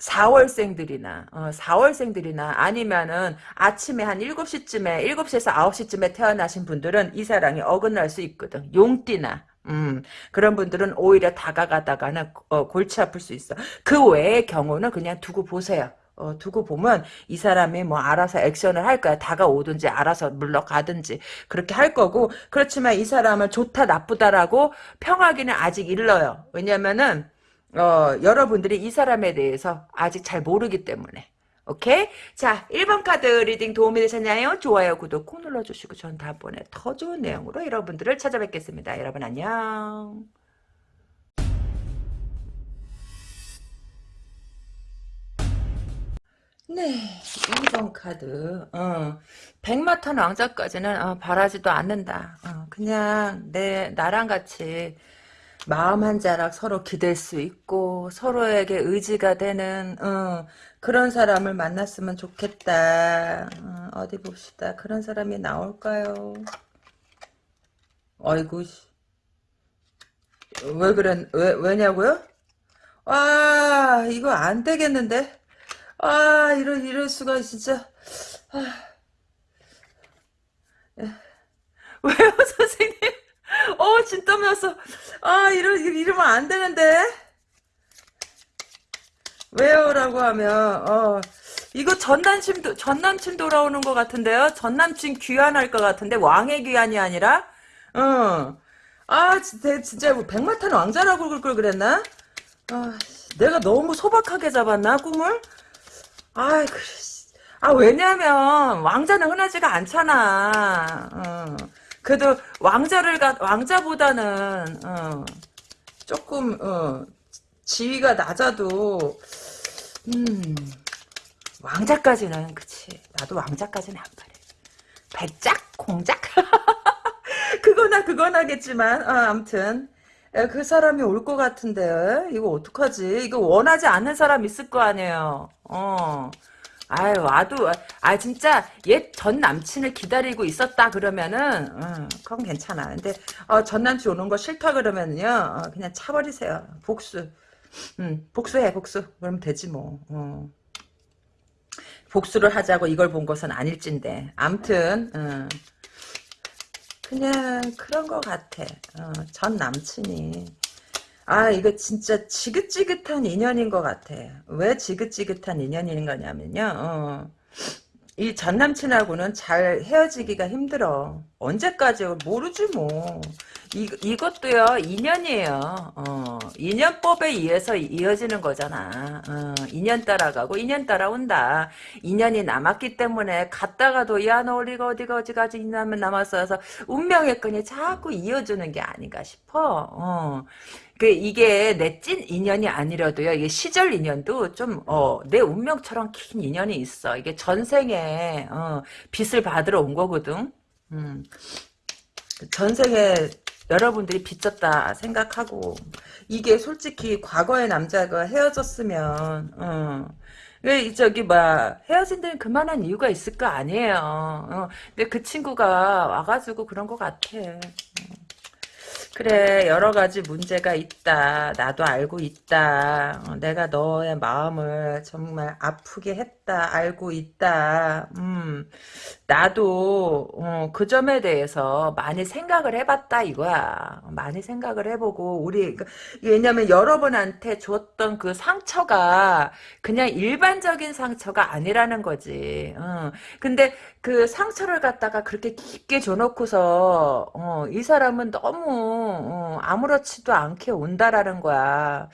Speaker 1: 4월생들이나 어, 4월생들이나 아니면은 아침에 한 7시쯤에 7시에서 9시쯤에 태어나신 분들은 이 사랑이 어긋날 수 있거든. 용띠나 음, 그런 분들은 오히려 다가가다가는 어, 골치 아플 수 있어. 그 외의 경우는 그냥 두고 보세요. 어, 두고 보면 이 사람이 뭐 알아서 액션을 할 거야. 다가오든지 알아서 물러가든지 그렇게 할 거고 그렇지만 이 사람을 좋다 나쁘다라고 평하기는 아직 일러요. 왜냐면은 어, 여러분들이 이 사람에 대해서 아직 잘 모르기 때문에. 오케이? 자, 1번 카드 reading 도움이 되셨나요? 좋아요, 구독 꼭 눌러주시고 전 다음번에 더 좋은 내용으로 여러분들을 찾아뵙겠습니다. 여러분 안녕. 네, 2번 카드. 어, 백마탄 왕자까지는 어, 바라지도 않는다. 어, 그냥 내 나랑 같이 마음 한 자락 서로 기댈 수 있고 서로에게 의지가 되는 어, 그런 사람을 만났으면 좋겠다. 어, 디 봅시다. 그런 사람이 나올까요? 어이구 왜 그랬 왜 왜냐고요? 아 이거 안 되겠는데? 아 이럴 이럴 수가 진짜 아, 왜요 선생님? 어 진땀 났어. 아 이러 이러면 안 되는데. 왜요라고 하면 어 이거 전남친 전남친 돌아오는 것 같은데요. 전남친 귀환할 것 같은데 왕의 귀환이 아니라 어아 진짜 진짜 뭐 백마탄 왕자라고 그럴 걸 그랬나? 아 내가 너무 소박하게 잡았나 꿈을? 아 그래. 아 왜냐면 왕자는 흔하지가 않잖아. 어. 그래도 왕자를 가 왕자보다는 어, 조금 어, 지위가 낮아도 음 왕자까지는 그치. 나도 왕자까지는 안 바래. 배짝 공작 그거나 그거나겠지만 어, 아무튼. 그 사람이 올 것 같은데. 이거 어떡하지? 이거 원하지 않는 사람 있을 거 아니에요. 어 아유 와도 아 진짜 옛 전 남친을 기다리고 있었다 그러면은 어, 그건 괜찮아. 근데 어, 전 남친 오는 거 싫다 그러면요 어, 그냥 차버리세요. 복수. 음, 복수해 복수. 그러면 되지 뭐. 어. 복수를 하자고 이걸 본 것은 아닐진데. 암튼 어. 그냥 그런 것 같아. 어, 전 남친이 아 이거 진짜 지긋지긋한 인연인 것 같아. 왜 지긋지긋한 인연인 거냐면요. 어, 이 전남친하고는 잘 헤어지기가 힘들어. 언제까지 모르지 뭐. 이, 이것도요 인연이에요. 어, 인연법에 의해서 이어지는 거잖아. 어, 인연 따라가고 인연 따라온다. 인연이 남았기 때문에 갔다가도 야너 우리가 어디가 어디까지 있냐면 남았어서 운명의 끈이 자꾸 이어주는 게 아닌가 싶어. 어. 그 이게 내 찐 인연이 아니라도요. 이게 시절 인연도 좀 어 내 운명처럼 긴 인연이 있어. 이게 전생에 어 빚을 받으러 온 거거든. 음. 전생에 여러분들이 빚졌다 생각하고 이게 솔직히 과거의 남자가 헤어졌으면 어. 왜 저기 뭐 헤어진 데는 그만한 이유가 있을 거 아니에요. 어. 근데 그 친구가 와가지고 그런 것 같아. 어. 그래 여러 가지 문제가 있다 나도 알고 있다 어, 내가 너의 마음을 정말 아프게 했다 알고 있다 음 나도 어, 그 점에 대해서 많이 생각을 해봤다 이거야 많이 생각을 해보고 우리 그, 왜냐면 여러분한테 줬던 그 상처가 그냥 일반적인 상처가 아니라는 거지 어. 근데 그 상처를 갖다가 그렇게 깊게 줘놓고서 어, 이 사람은 너무 어, 아무렇지도 않게 온다라는 거야.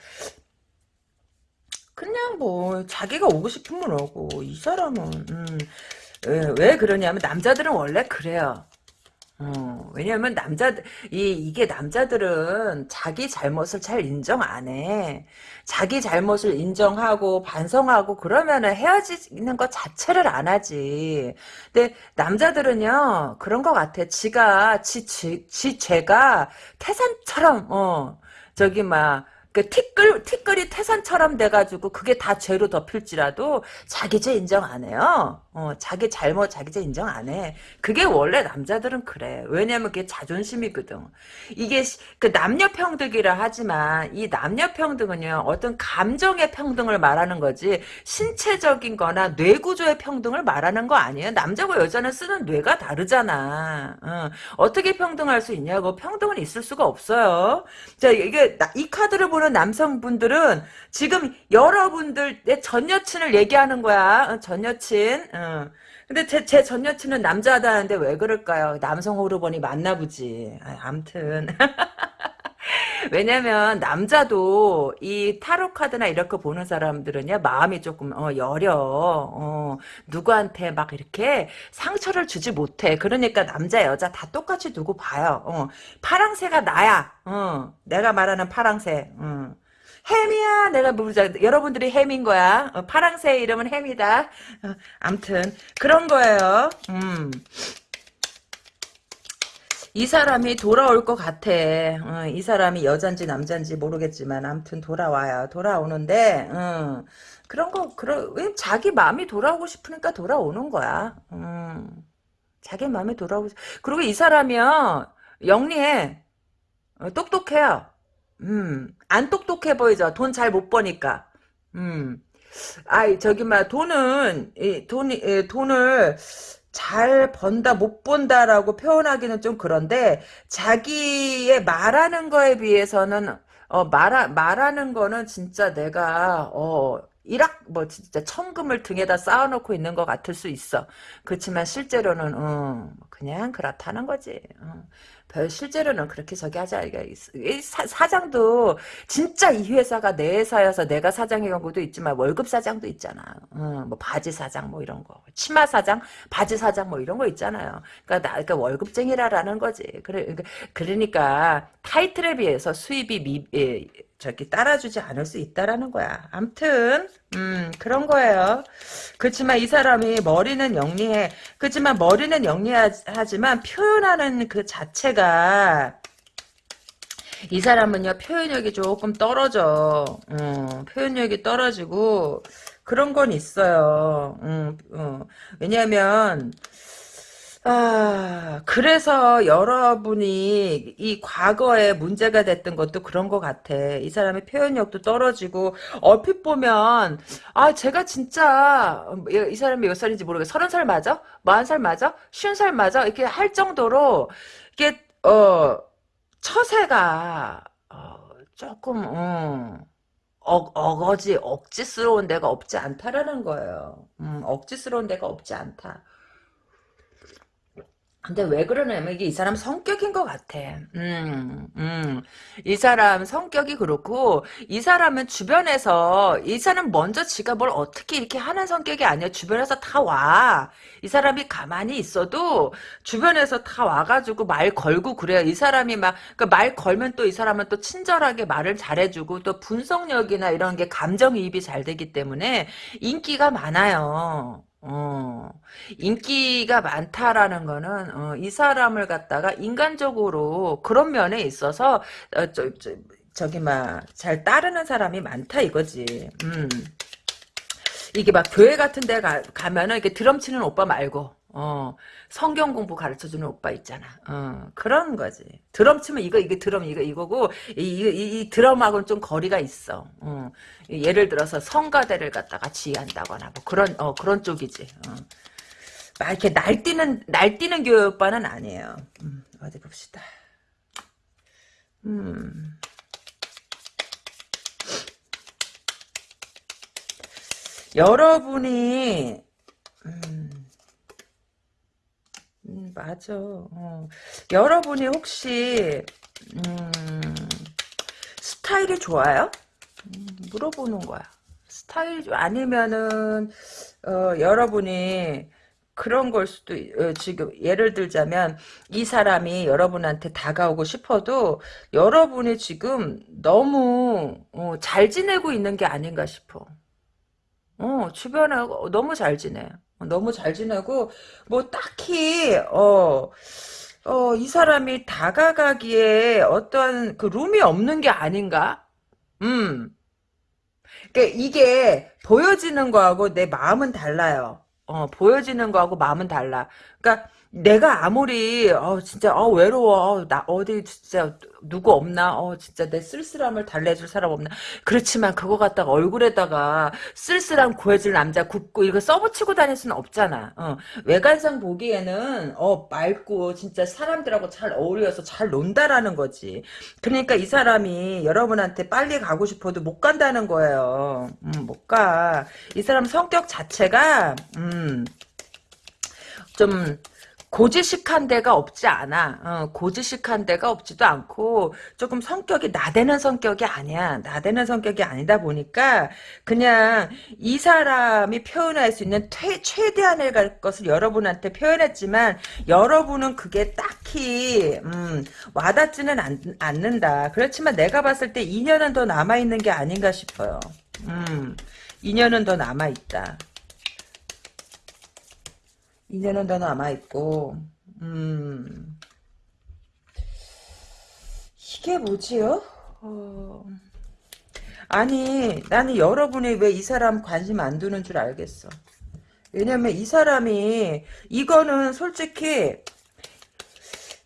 Speaker 1: 그냥 뭐 자기가 오고 싶으면 오고 이 사람은 음, 왜, 왜 그러냐면 남자들은 원래 그래요. 어, 왜냐면 남자들 이 이게 남자들은 자기 잘못을 잘 인정 안 해. 자기 잘못을 인정하고 반성하고 그러면은 헤어지는 것 자체를 안 하지. 근데 남자들은요 그런 것 같아. 지가 지, 지, 지 죄가 태산처럼 어 저기 막 그 티끌 티끌이 태산처럼 돼가지고 그게 다 죄로 덮일지라도 자기 죄 인정 안 해요. 어, 자기 잘못 자기 죄 인정 안 해. 그게 원래 남자들은 그래. 왜냐면 그게 자존심이거든. 이게 그 남녀 평등이라 하지만 이 남녀 평등은요 어떤 감정의 평등을 말하는 거지 신체적인거나 뇌 구조의 평등을 말하는 거 아니에요. 남자고 여자는 쓰는 뇌가 다르잖아. 어, 떻게 평등할 수 있냐고 평등은 있을 수가 없어요. 자 이게 이 카드를 보는 남성분들은 지금 여러분들 내 전 여친을 얘기하는 거야. 어, 전 여친. 어. 근데 제, 제 전 여친은 남자다는데 왜 그럴까요? 남성 호르몬이 맞나 보지. 아, 암튼. 왜냐면 남자도 이 타로 카드나 이렇게 보는 사람들은요 마음이 조금 어, 여려. 어, 누구한테 막 이렇게 상처를 주지 못해. 그러니까 남자 여자 다 똑같이 두고 봐요. 어, 파랑새가 나야. 어, 내가 말하는 파랑새. 어. 햄이야. 내가 모르자. 여러분들이 햄인 거야. 어, 파랑새 이름은 햄이다. 어, 암튼 그런 거예요. 음. 이 사람이 돌아올 것 같아. 어, 이 사람이 여잔지 남잔지 모르겠지만 아무튼 돌아와요. 돌아오는데 어, 그런 거 그런 왜 자기 마음이 돌아오고 싶으니까 돌아오는 거야. 음, 자기 마음이 돌아오고 그리고 이 사람이요 영리해. 어, 똑똑해요. 음, 안 똑똑해 보이죠. 돈 잘 못 버니까. 음. 아이 저기 막 돈은 이 돈이 이, 돈을 잘 번다 못 본다라고 표현하기는 좀 그런데 자기의 말하는 거에 비해서는 어 말하, 말하는 거는 진짜 내가 어 일학 뭐 진짜 천금을 등에다 쌓아놓고 있는 것 같을 수 있어. 그렇지만 실제로는 어, 그냥 그렇다는 거지. 어. 별 실제로는 그렇게 저기 하자. 사 장도 진짜 이 회사가 내 회사여서 내가 사장의 경우도 있지만 월급 사장도 있잖아. 어, 뭐 바지 사장 뭐 이런 거, 치마 사장, 바지 사장 뭐 이런 거 있잖아요. 그러니까 나 그러니까 월급쟁이라라는 거지. 그래 그러니까, 그러니까 타이틀에 비해서 수입이 미, 예, 저기 따라주지 않을 수 있다라는 거야. 암튼 음 그런 거예요. 그렇지만 이 사람이 머리는 영리해. 그렇지만 머리는 영리하지만 표현하는 그 자체가 이 사람은요 표현력이 조금 떨어져. 어, 표현력이 떨어지고 그런 건 있어요. 음, 어, 왜냐하면 아, 그래서 여러분이 이 과거에 문제가 됐던 것도 그런 것 같아. 이 사람의 표현력도 떨어지고, 얼핏 보면, 아, 제가 진짜, 이 사람이 몇 살인지 모르겠어. 서른 살 맞아? 마흔 살 맞아? 쉬운 살 맞아? 이렇게 할 정도로, 이게, 어, 처세가, 어, 조금, 음, 어, 어거지, 억지스러운 데가 없지 않다라는 거예요. 음, 억지스러운 데가 없지 않다. 근데 왜 그러냐면 이게 이 사람 성격인 것 같아. 음, 음. 이 사람 성격이 그렇고 이 사람은 주변에서 이 사람 먼저 지가 뭘 어떻게 이렇게 하는 성격이 아니야. 주변에서 다 와. 이 사람이 가만히 있어도 주변에서 다 와가지고 말 걸고 그래요. 이 사람이 막말 그 걸면 또 이 사람은 또 친절하게 말을 잘해주고 또 분석력이나 이런 게 감정이입이 잘 되기 때문에 인기가 많아요. 어, 인기가 많다라는 거는 어, 이 사람을 갖다가 인간적으로 그런 면에 있어서 어, 저, 저, 저기 막 잘 따르는 사람이 많다 이거지. 음. 이게 막 교회 같은 데 가, 가면은 이렇게 드럼 치는 오빠 말고 어, 성경 공부 가르쳐주는 오빠 있잖아. 어, 그런 거지. 드럼 치면 이거, 이게 드럼, 이거, 이거고, 이, 이, 이 드럼하고는 좀 거리가 있어. 어, 예를 들어서 성가대를 갖다가 지휘한다거나, 뭐 그런, 어, 그런 쪽이지. 어. 막 이렇게 날뛰는, 날뛰는 교회 오빠는 아니에요. 음, 어디 봅시다. 음. 여러분이, 음, 음, 맞아. 어. 여러분이 혹시 음, 스타일이 좋아요? 음, 물어보는 거야. 스타일이 아니면은 어, 여러분이 그런 걸 수도 어, 지금 예를 들자면 이 사람이 여러분한테 다가오고 싶어도 여러분이 지금 너무 어, 잘 지내고 있는 게 아닌가 싶어. 어, 주변에 너무 잘 지내. 너무 잘 지내고 뭐 딱히 어. 어, 이 사람이 다가가기에 어떠한 그 룸이 없는 게 아닌가? 음. 그러니까 이게 보여지는 거하고 내 마음은 달라요. 어, 보여지는 거하고 마음은 달라. 그러니까 내가 아무리 어 진짜 어 외로워. 어, 나 어디 진짜 누구 없나? 어 진짜 내 쓸쓸함을 달래줄 사람 없나? 그렇지만 그거 갖다가 얼굴에다가 쓸쓸함 구해줄 남자 굽고 이거 써붙이고 다닐 수는 없잖아. 어. 외관상 보기에는 어 맑고 진짜 사람들하고 잘 어울려서 잘 논다라는 거지. 그러니까 이 사람이 여러분한테 빨리 가고 싶어도 못 간다는 거예요. 음, 못가이 사람 성격 자체가 음 좀 고지식한 데가 없지 않아. 어, 고지식한 데가 없지도 않고 조금 성격이 나대는 성격이 아니야. 나대는 성격이 아니다 보니까 그냥 이 사람이 표현할 수 있는 퇴, 최대한의 것을 여러분한테 표현했지만 여러분은 그게 딱히 음, 와닿지는 않, 않는다. 그렇지만 내가 봤을 때 2년은 더 남아있는 게 아닌가 싶어요. 음, 2년은 더 남아있다. 2년은 더 남아있고, 음, 이게 뭐지요? 어, 아니, 나는 여러분이 왜 이 사람 관심 안 두는 줄 알겠어. 왜냐면 이 사람이, 이거는 솔직히,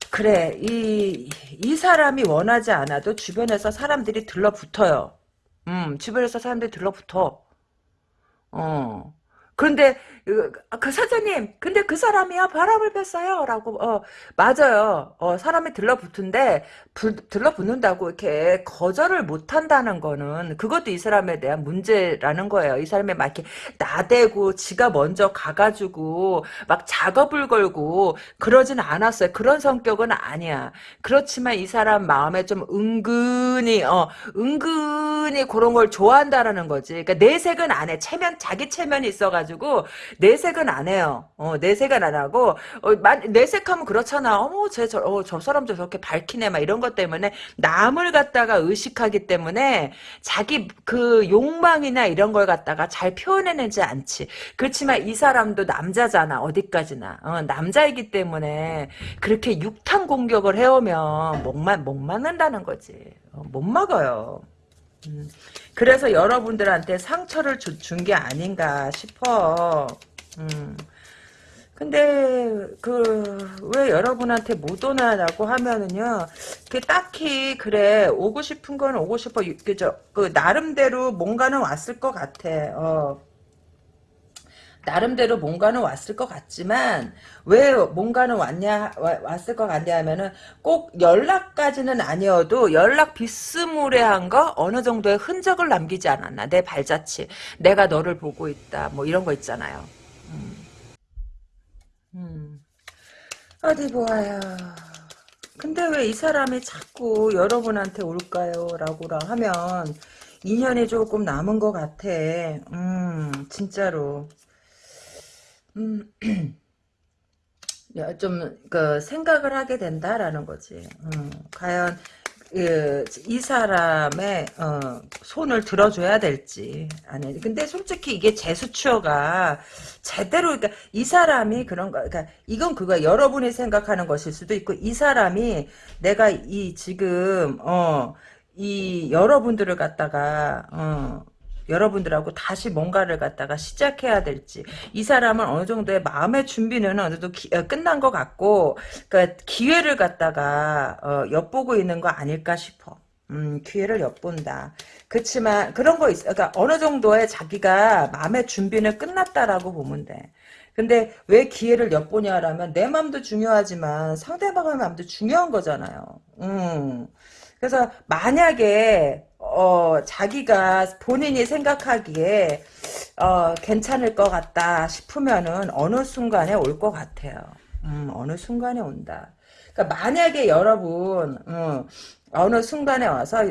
Speaker 1: 그래, 이, 이 사람이 원하지 않아도 주변에서 사람들이 들러붙어요. 음, 주변에서 사람들이 들러붙어. 어. 그런데 그, 그 사장님 근데 그 사람이요 바람을 폈어요? 라고 어 맞아요. 어 사람이 들러붙은데 불, 들러붙는다고 이렇게 거절을 못한다는 거는 그것도 이 사람에 대한 문제라는 거예요. 이 사람이 막 이렇게 나대고 지가 먼저 가가지고 막 작업을 걸고 그러진 않았어요. 그런 성격은 아니야. 그렇지만 이 사람 마음에 좀 은근히 어 은근히 그런 걸 좋아한다라는 거지. 그러니까 내색은 안해. 체면 자기 체면이 있어가지고 내색은 안 해요. 어, 내색은 안 하고 어, 내색하면 그렇잖아. 어머 쟤저 어, 저 사람도 저렇게 밝히네 막 이런 것 때문에 남을 갖다가 의식하기 때문에 자기 그 욕망이나 이런 걸 갖다가 잘 표현해내지 않지. 그렇지만 이 사람도 남자잖아. 어디까지나. 어, 남자이기 때문에 그렇게 육탄 공격을 해오면 목만 못 막는다는 거지. 어, 못 막아요. 음. 그래서 여러분들한테 상처를 준 게 아닌가 싶어. 음. 근데 그 왜 여러분한테 못 오나라고 하면은요. 그 딱히 그래 오고 싶은 건 오고 싶어. 그저 그 나름대로 뭔가는 왔을 것 같아. 어. 나름대로 뭔가는 왔을 것 같지만 왜 뭔가는 왔냐 왔을 것 같냐 하면은 꼭 연락까지는 아니어도 연락 비스무레한 거 어느 정도의 흔적을 남기지 않았나. 내 발자취. 내가 너를 보고 있다. 뭐 이런 거 있잖아요. 음. 음. 어디 보아요. 근데 왜 이 사람이 자꾸 여러분한테 올까요? 라고 하면 인연이 조금 남은 것 같아. 음 진짜로 음, 좀, 그, 생각을 하게 된다라는 거지. 음, 과연, 그, 이 사람의, 어, 손을 들어줘야 될지. 아니, 근데 솔직히 이게 재수추어가 제대로, 그러니까 이 사람이 그런 거, 그러니까 이건 그거 여러분이 생각하는 것일 수도 있고, 이 사람이 내가 이 지금, 어, 이 여러분들을 갖다가, 어, 여러분들하고 다시 뭔가를 갖다가 시작해야 될지 이 사람은 어느 정도의 마음의 준비는 어느 정도 기, 어, 끝난 것 같고 그러니까 기회를 갖다가 어, 엿보고 있는 거 아닐까 싶어. 음, 기회를 엿본다. 그렇지만 그런 거 있어. 그러니까 어느 정도의 자기가 마음의 준비는 끝났다라고 보면 돼. 근데 왜 기회를 엿보냐라면 내 마음도 중요하지만 상대방의 마음도 중요한 거잖아요. 음. 그래서 만약에 어, 자기가 본인이 생각하기에 어, 괜찮을 것 같다 싶으면은 어느 순간에 올 것 같아요. 음, 어느 순간에 온다. 그러니까 만약에 여러분 음, 어느 순간에 와서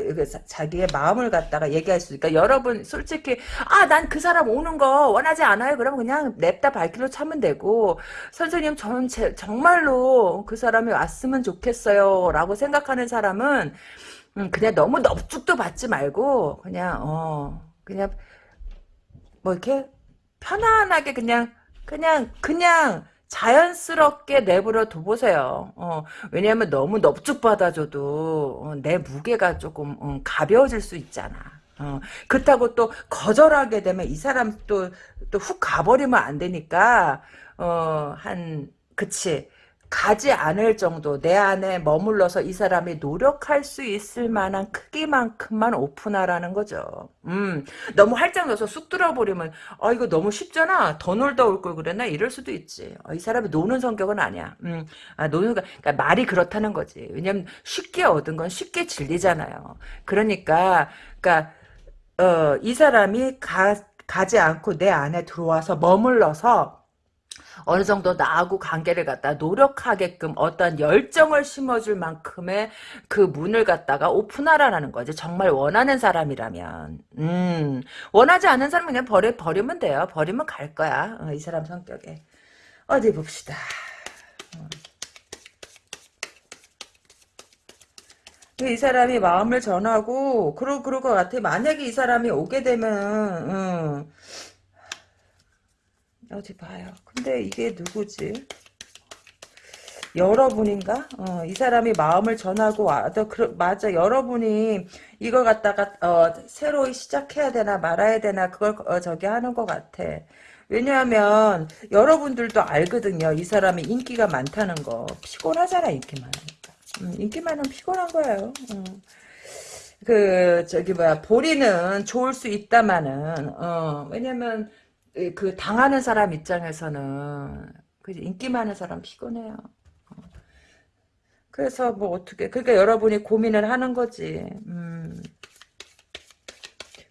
Speaker 1: 자기의 마음을 갖다가 얘기할 수 있으니까 여러분 솔직히 아 난 그 사람 오는 거 원하지 않아요? 그러면 그냥 냅다 발길로 참으면 되고 선생님 저는 제, 정말로 그 사람이 왔으면 좋겠어요 라고 생각하는 사람은 음, 그냥 너무 넙죽도 받지 말고 그냥 어 그냥 뭐 이렇게 편안하게 그냥 그냥 그냥 자연스럽게 내버려 둬보세요. 어, 왜냐하면 너무 넙죽 받아줘도 어, 내 무게가 조금 음, 가벼워질 수 있잖아. 어, 그렇다고 또 거절하게 되면 이 사람 또 또 훅 가버리면 안 되니까 어, 한 그치 가지 않을 정도 내 안에 머물러서 이 사람이 노력할 수 있을 만한 크기만큼만 오픈하라는 거죠. 음, 너무 활짝 넣어서 쑥 들어버리면 아 이거 너무 쉽잖아. 더 놀다 올 걸 그랬나 이럴 수도 있지. 아, 이 사람이 노는 성격은 아니야. 음, 아, 노는 그러니까 말이 그렇다는 거지. 왜냐면 쉽게 얻은 건 쉽게 질리잖아요. 그러니까 그러니까 어, 이 사람이 가 가지 않고 내 안에 들어와서 머물러서 어느 정도 나하고 관계를 갖다 노력하게끔 어떤 열정을 심어줄 만큼의 그 문을 갖다가 오픈하라는 거지. 정말 원하는 사람이라면. 음, 원하지 않는 사람은 그냥 버려, 버리면 돼요. 버리면 갈 거야. 어, 이 사람 성격에. 어디 봅시다. 어. 이 사람이 마음을 전하고 그러 그럴 것 같아. 만약에 이 사람이 오게 되면 음, 어디 봐요. 근데 이게 누구지? 여러분인가? 어, 이 사람이 마음을 전하고 와도 그, 맞아. 여러분이 이걸 갖다가 어, 새로 시작해야 되나 말아야 되나 그걸 어, 저기 하는 것 같아. 왜냐하면 여러분들도 알거든요. 이 사람이 인기가 많다는 거. 피곤하잖아 인기 많으니까. 음, 인기 많으면 피곤한 거예요. 음. 그 저기 뭐야 보리는 좋을 수 있다마는 어, 왜냐면 그 당하는 사람 입장에서는 그 인기 많은 사람 피곤해요. 어. 그래서 뭐 어떻게 그러니까 여러분이 고민을 하는 거지. 음.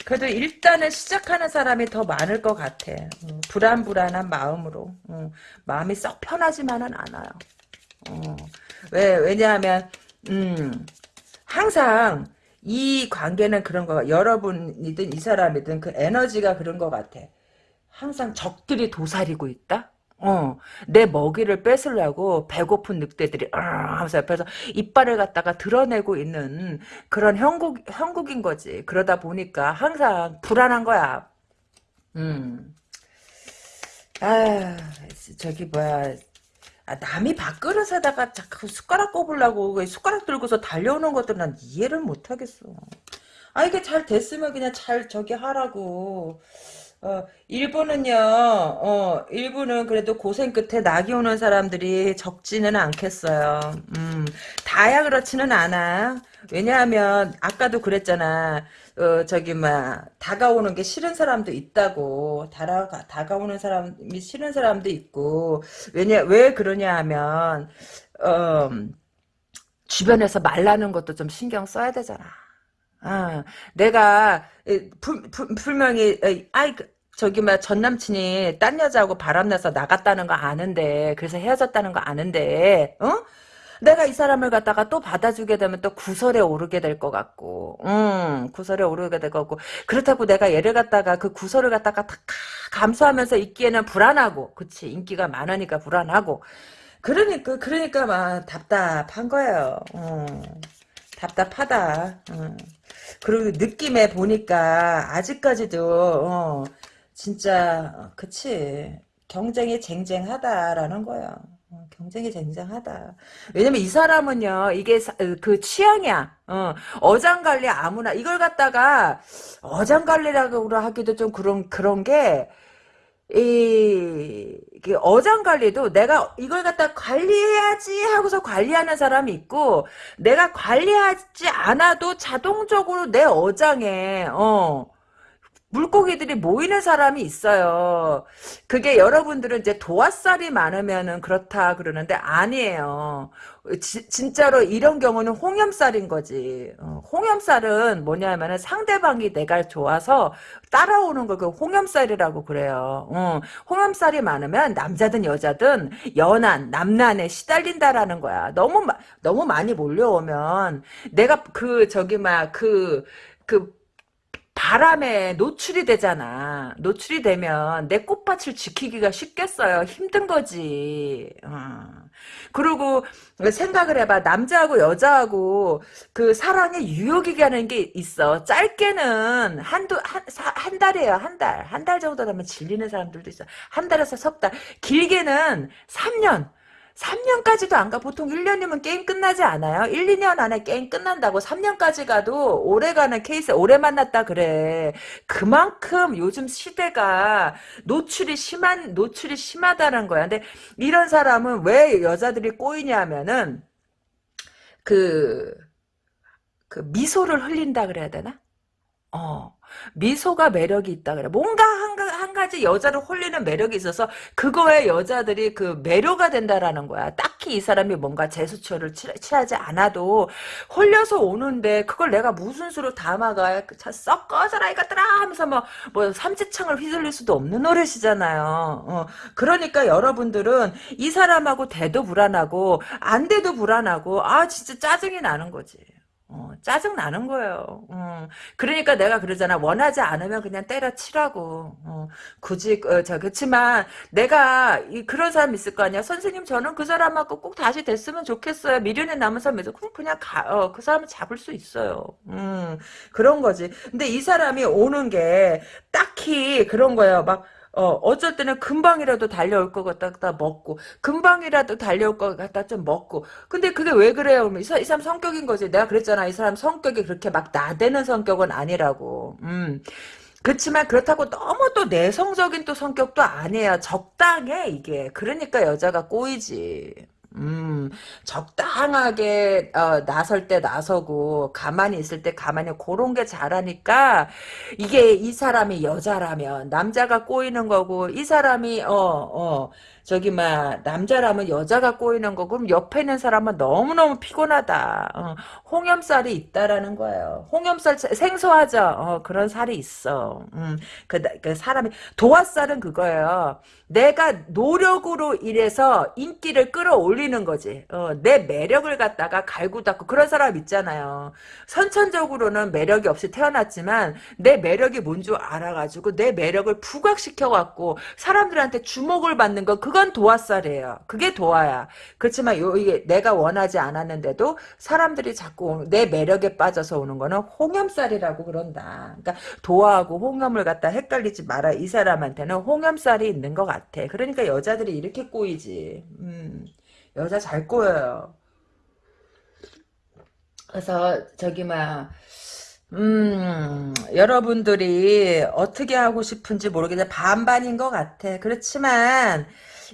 Speaker 1: 그래도 일단은 시작하는 사람이 더 많을 것 같아. 음, 불안불안한 마음으로. 음, 마음이 썩 편하지만은 않아요. 어. 왜 왜냐하면 음, 항상 이 관계는 그런 거 여러분이든 이 사람이든 그 에너지가 그런 것 같아. 항상 적들이 도사리고 있다? 어, 내 먹이를 뺏으려고 배고픈 늑대들이 하면서 옆에서 이빨을 갖다가 드러내고 있는 그런 형국 형국인 거지. 그러다 보니까 항상 불안한 거야. 음. 아, 저기 뭐야. 아, 남이 밥그릇에다가 자꾸 숟가락 꼽으려고 숟가락 들고서 달려오는 것들 난 이해를 못 하겠어. 아, 이게 잘 됐으면 그냥 잘 저기 하라고. 어, 일부는요, 어, 일부는 그래도 고생 끝에 낙이 오는 사람들이 적지는 않겠어요. 음, 다야 그렇지는 않아. 왜냐하면, 아까도 그랬잖아. 어, 저기, 막, 다가오는 게 싫은 사람도 있다고. 다가, 다가오는 사람이 싫은 사람도 있고. 왜냐, 왜 그러냐 하면, 어, 주변에서 말라는 것도 좀 신경 써야 되잖아. 아, 내가 불, 불, 분명히 아이 그, 저기 막 전 남친이 딴 여자하고 바람나서 나갔다는 거 아는데 그래서 헤어졌다는 거 아는데 어? 내가 이 사람을 갖다가 또 받아주게 되면 또 구설에 오르게 될 것 같고, 음, 구설에 오르게 될 것 같고, 그렇다고 내가 얘를 갖다가 그 구설을 갖다가 다 감수하면서 있기에는 불안하고, 그치, 인기가 많으니까 불안하고, 그러니까, 그러니까 막 답답한 거예요, 음, 답답하다, 음. 그리고 느낌에 보니까 아직까지도 어, 진짜 어, 그치 경쟁이 쟁쟁하다라는 거야. 어, 경쟁이 쟁쟁하다. 왜냐면 이 사람은요, 이게 사, 어, 그 취향이야. 어, 어장관리 아무나 이걸 갖다가 어장관리라고 하기도 좀 그런 그런 게. 이, 어장 관리도 내가 이걸 갖다 관리해야지 하고서 관리하는 사람이 있고, 내가 관리하지 않아도 자동적으로 내 어장에, 어, 물고기들이 모이는 사람이 있어요. 그게 여러분들은 이제 도화살이 많으면은 그렇다 그러는데 아니에요. 지, 진짜로 이런 경우는 홍염살인 거지. 어, 홍염살은 뭐냐면은 상대방이 내가 좋아서 따라오는 걸 그 홍염살이라고 그래요. 어, 홍염살이 많으면 남자든 여자든 연한 남난에 시달린다라는 거야. 너무 너무 많이 몰려오면 내가 그 저기 막 그그 그 바람에 노출이 되잖아. 노출이 되면 내 꽃밭을 지키기가 쉽겠어요. 힘든 거지. 어. 그리고 생각을 해봐. 남자하고 여자하고 그 사랑의 유효기간이 게 있어. 짧게는 한두, 한, 한 달이에요. 한 달. 한 달 정도 되면 질리는 사람들도 있어. 한 달에서 석 달. 길게는 3년. 3년까지도 안 가. 보통 1년이면 게임 끝나지 않아요? 1, 2년 안에 게임 끝난다고 3년까지 가도 오래 가는 케이스, 오래 만났다 그래. 그만큼 요즘 시대가 노출이 심한, 노출이 심하다는 거야. 근데 이런 사람은 왜 여자들이 꼬이냐면은 그, 그 미소를 흘린다 그래야 되나? 어. 미소가 매력이 있다 그래. 뭔가 한, 한 가지 여자를 홀리는 매력이 있어서 그거에 여자들이 그 매료가 된다라는 거야. 딱히 이 사람이 뭔가 제스처를 취하지 않아도 홀려서 오는데 그걸 내가 무슨 수로 담아가 썩 꺼져라 이것들아 하면서 뭐, 뭐 삼지창을 휘둘릴 수도 없는 노릇이잖아요. 어. 그러니까 여러분들은 이 사람하고 대도 불안하고 안 돼도 불안하고 아 진짜 짜증이 나는 거지. 어, 짜증 나는 거예요. 어, 그러니까 내가 그러잖아. 원하지 않으면 그냥 때려치라고. 어, 굳이 어, 저 그렇지만 내가 이, 그런 사람 있을 거 아니야. 선생님 저는 그 사람하고 꼭 다시 됐으면 좋겠어요. 미련에 남은 사람에서 그럼 그냥 가, 어, 그 사람을 잡을 수 있어요. 음, 그런 거지. 근데 이 사람이 오는 게 딱히 그런 거예요. 막 어, 어쩔 때는 금방이라도 달려올 것 같다 먹고, 금방이라도 달려올 것 같다 좀 먹고. 근데 그게 왜 그래요? 이, 사람 성격인 거지. 내가 그랬잖아. 이 사람 성격이 그렇게 막 나대는 성격은 아니라고. 음. 그렇지만 그렇다고 너무 또 내성적인 또 성격도 아니에요. 적당해, 이게. 그러니까 여자가 꼬이지. 음, 적당하게 어, 나설 때 나서고 가만히 있을 때 가만히 그런 게 잘하니까 이게 이 사람이 여자라면 남자가 꼬이는 거고 이 사람이 어 어, 저기 막 남자라면 여자가 꼬이는 거 그럼 옆에 있는 사람은 너무너무 피곤하다. 어, 홍염살이 있다라는 거예요. 홍염살 생소하죠. 어, 그런 살이 있어. 음, 그, 그 사람이 도화살은 그거예요. 내가 노력으로 일해서 인기를 끌어올리는 거지. 어, 내 매력을 갖다가 갈고 닦고 그런 사람 있잖아요. 선천적으로는 매력이 없이 태어났지만 내 매력이 뭔 줄 알아가지고 내 매력을 부각시켜갖고 사람들한테 주목을 받는 거 그건 도화살이에요. 그게 도화야. 그렇지만 요 이게 내가 원하지 않았는데도 사람들이 자꾸 내 매력에 빠져서 오는 거는 홍염살이라고 그런다. 그러니까 도화하고 홍염을 갖다 헷갈리지 마라. 이 사람한테는 홍염살이 있는 것 같아. 그러니까 여자들이 이렇게 꼬이지. 음, 여자 잘 꼬여요. 그래서 저기 막 음, 여러분들이 어떻게 하고 싶은지 모르겠는데 반반인 것 같아. 그렇지만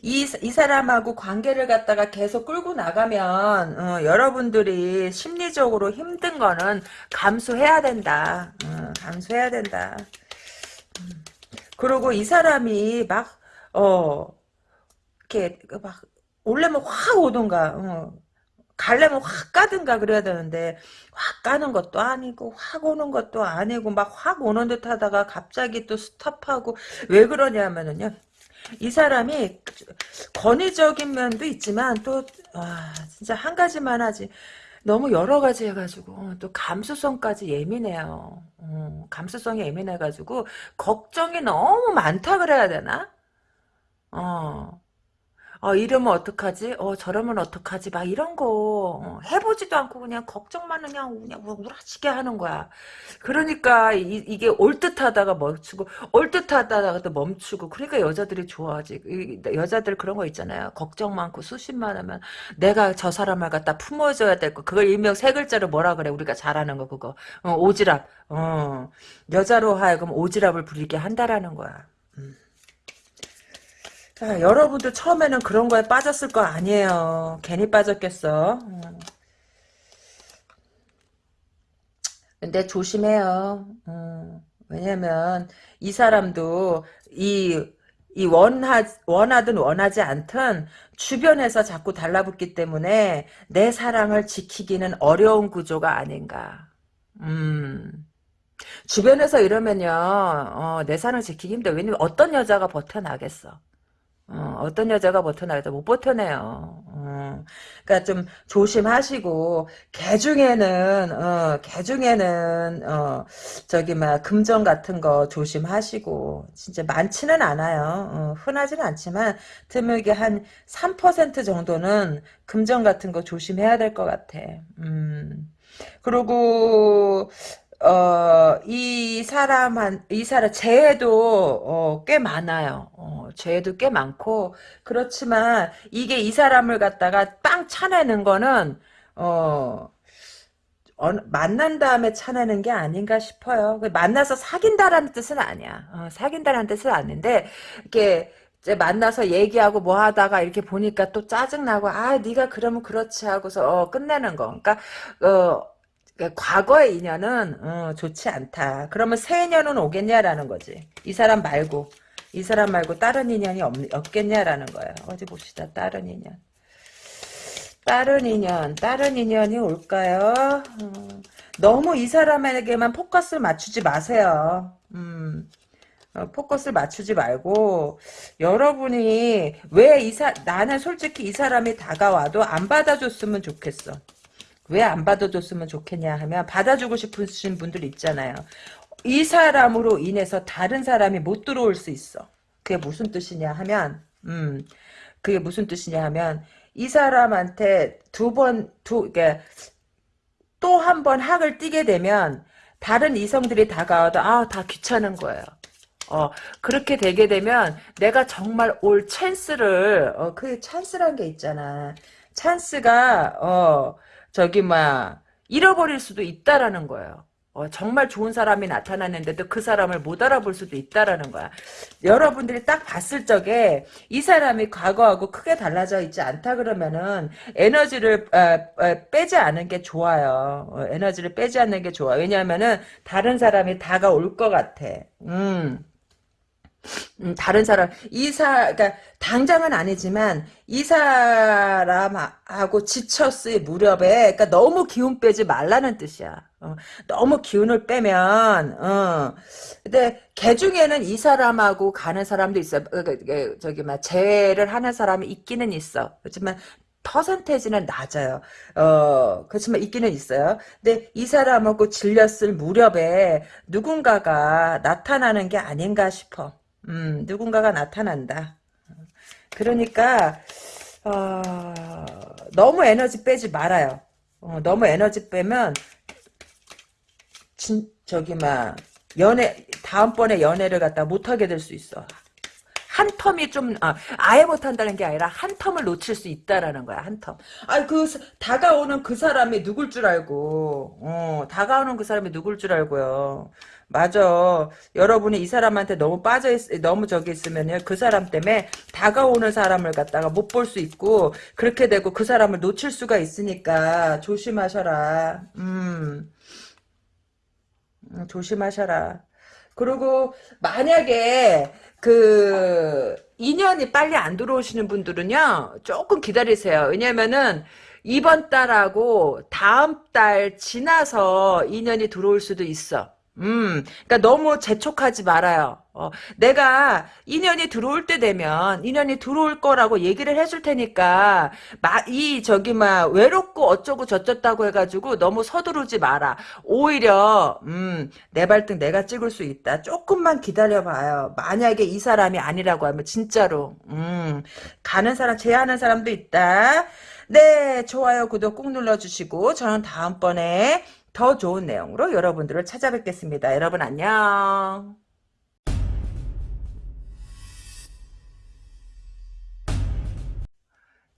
Speaker 1: 이, 이 사람하고 관계를 갖다가 계속 끌고 나가면 어, 여러분들이 심리적으로 힘든 거는 감수해야 된다. 어, 감수해야 된다. 음. 그리고 이 사람이 막 어, 이렇게 막 올려면 확 오던가 어. 갈래면 확 가든가 그래야 되는데 확 가는 것도 아니고 확 오는 것도 아니고 막 확 오는 듯 하다가 갑자기 또 스탑하고 왜 그러냐면은요 이 사람이 권위적인 면도 있지만 또 아, 진짜 한 가지만 하지. 너무 여러 가지 해가지고 또 감수성까지 예민해요. 어, 감수성이 예민해가지고 걱정이 너무 많다 그래야 되나? 어 어, 이러면 어떡하지? 어, 저러면 어떡하지? 막 이런 거 어, 해보지도 않고 그냥 걱정만 그냥 그냥 우라지게 하는 거야. 그러니까 이, 게 올 듯하다가 멈추고 올 듯하다가 또 멈추고 그러니까 여자들이 좋아하지. 이, 여자들 그런 거 있잖아요. 걱정 많고 수십만 하면 내가 저 사람을 갖다 품어줘야 될 거. 그걸 일명 세 글자로 뭐라 그래? 우리가 잘하는 거 그거. 어, 오지랖. 어, 여자로 하여금 오지랖을 부리게 한다라는 거야. 음. 자, 여러분도 처음에는 그런 거에 빠졌을 거 아니에요. 괜히 빠졌겠어. 음. 근데 조심해요. 음, 왜냐면 이 사람도 이, 이 원하, 원하든 원하지 않든 주변에서 자꾸 달라붙기 때문에 내 사랑을 지키기는 어려운 구조가 아닌가. 음. 주변에서 이러면요, 어, 내 사랑을 지키기 힘들어. 왜냐면 어떤 여자가 버텨나겠어. 어, 떤 여자가 버텨나겠다. 못 버텨내요. 어. 어. 그러니까 좀 조심하시고 개 중에는 어, 개 중에는 어, 저기 막 금전 같은 거 조심하시고 진짜 많지는 않아요. 어, 흔하지는 않지만 드물게 한 3% 정도는 금전 같은 거 조심해야 될 것 같아. 음. 그리고 어, 이 사람한, 이 사람, 죄도, 어, 꽤 많아요. 어, 죄도 꽤 많고, 그렇지만, 이게 이 사람을 갖다가 빵 차내는 거는, 어, 어, 만난 다음에 차내는 게 아닌가 싶어요. 그 만나서 사귄다라는 뜻은 아니야. 어, 사귄다라는 뜻은 아닌데, 이렇게, 이제 만나서 얘기하고 뭐 하다가 이렇게 보니까 또 짜증나고, 아, 네가 그러면 그렇지 하고서, 어, 끝내는 거. 그러니까, 어, 그러니까 과거의 인연은 어, 좋지 않다. 그러면 새 인연은 오겠냐라는 거지. 이 사람 말고 이 사람 말고 다른 인연이 없, 없겠냐라는 거예요. 어디 봅시다. 다른 인연. 다른 인연. 다른 인연이 올까요? 음, 너무 이 사람에게만 포커스를 맞추지 마세요. 음. 어, 포커스를 맞추지 말고 여러분이 왜 이사 나는 솔직히 이 사람이 다가와도 안 받아줬으면 좋겠어. 왜 안 받아줬으면 좋겠냐 하면 받아주고 싶으신 분들 있잖아요. 이 사람으로 인해서 다른 사람이 못 들어올 수 있어. 그게 무슨 뜻이냐 하면 음 그게 무슨 뜻이냐 하면 이 사람한테 두 번 두 이게 또 한 번 학을 띄게 되면 다른 이성들이 다가와도 아 다 귀찮은 거예요. 어, 그렇게 되게 되면 내가 정말 올 찬스를, 어, 그 찬스란 게 있잖아. 찬스가, 어, 저기, 막, 잃어버릴 수도 있다라는 거예요. 어, 정말 좋은 사람이 나타났는데도 그 사람을 못 알아볼 수도 있다라는 거야. 여러분들이 딱 봤을 적에 이 사람이 과거하고 크게 달라져 있지 않다 그러면은 에너지를 어, 어, 빼지 않은 게 좋아요. 어, 에너지를 빼지 않는 게 좋아. 왜냐하면은 다른 사람이 다가올 것 같아. 음. 음, 다른 사람 이사 그러니까 당장은 아니지만 이 사람하고 지쳤을 무렵에 그러니까 너무 기운 빼지 말라는 뜻이야. 어, 너무 기운을 빼면 어. 근데 개 중에는 이 사람하고 가는 사람도 있어. 그, 그, 그, 저기 막 재회를 하는 사람이 있기는 있어. 그렇지만 퍼센테이지는 낮아요. 어, 그렇지만 있기는 있어요. 근데 이 사람하고 질렸을 무렵에 누군가가 나타나는 게 아닌가 싶어. 음, 누군가가 나타난다. 그러니까 어, 너무 에너지 빼지 말아요. 어, 너무 에너지 빼면 진, 저기 막 연애 다음번에 연애를 갖다 못하게 될 수 있어. 한 텀이 좀 아, 아예 못한다는 게 아니라 한 텀을 놓칠 수 있다라는 거야 한 텀. 아그 다가오는 그 사람이 누굴 줄 알고 어, 다가오는 그 사람이 누굴 줄 알고요. 맞아. 여러분이 이 사람한테 너무 빠져 있, 너무 저기 있으면요. 그 사람 때문에 다가오는 사람을 갖다가 못 볼 수 있고, 그렇게 되고 그 사람을 놓칠 수가 있으니까 조심하셔라. 음. 음 조심하셔라. 그리고 만약에 그 인연이 빨리 안 들어오시는 분들은요 조금 기다리세요 왜냐면은 이번 달하고 다음 달 지나서 인연이 들어올 수도 있어 음, 그러니까 너무 재촉하지 말아요. 어, 내가 인연이 들어올 때 되면 인연이 들어올 거라고 얘기를 해줄 테니까 마, 이 저기 막 외롭고 어쩌고 저쩌다고 해가지고 너무 서두르지 마라. 오히려 음, 내 발등 내가 찍을 수 있다. 조금만 기다려봐요. 만약에 이 사람이 아니라고 하면 진짜로 음, 가는 사람 제하는 사람도 있다. 네, 좋아요, 구독 꾹 눌러주시고 저는 다음번에 더 좋은 내용으로 여러분들을 찾아뵙겠습니다. 여러분 안녕.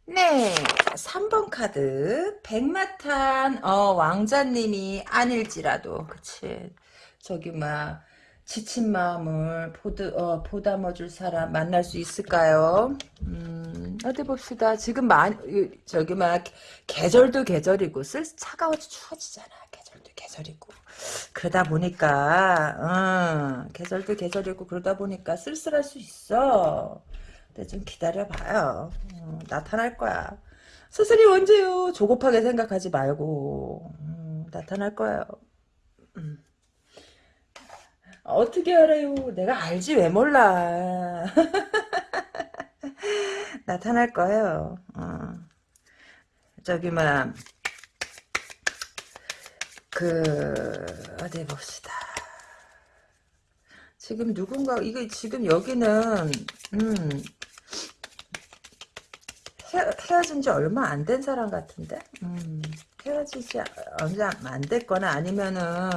Speaker 1: 네, 3번 카드 백마탄 어, 왕자님이 아닐지라도 그치 저기 막 지친 마음을 보드, 어, 보담아줄 사람 만날 수 있을까요? 음, 어디 봅시다. 지금 만, 저기 막 계절도 계절이고 쓸 차가워져 추워지잖아. 계절이고. 그러다 보니까 어, 계절도 계절이고 그러다 보니까 쓸쓸할 수 있어. 근데 좀 기다려봐요. 어, 나타날 거야. 스스이 언제요. 조급하게 생각하지 말고. 음, 나타날 거예요 음. 어떻게 알아요? 내가 알지 왜 몰라. 나타날 거예요. 어. 저기 뭐야 그 어디 봅시다. 지금 누군가 이게 지금 여기는 음 헤, 헤어진 지 얼마 안 된 사람 같은데 음, 헤어지지 얼마 안 됐거나 아니면은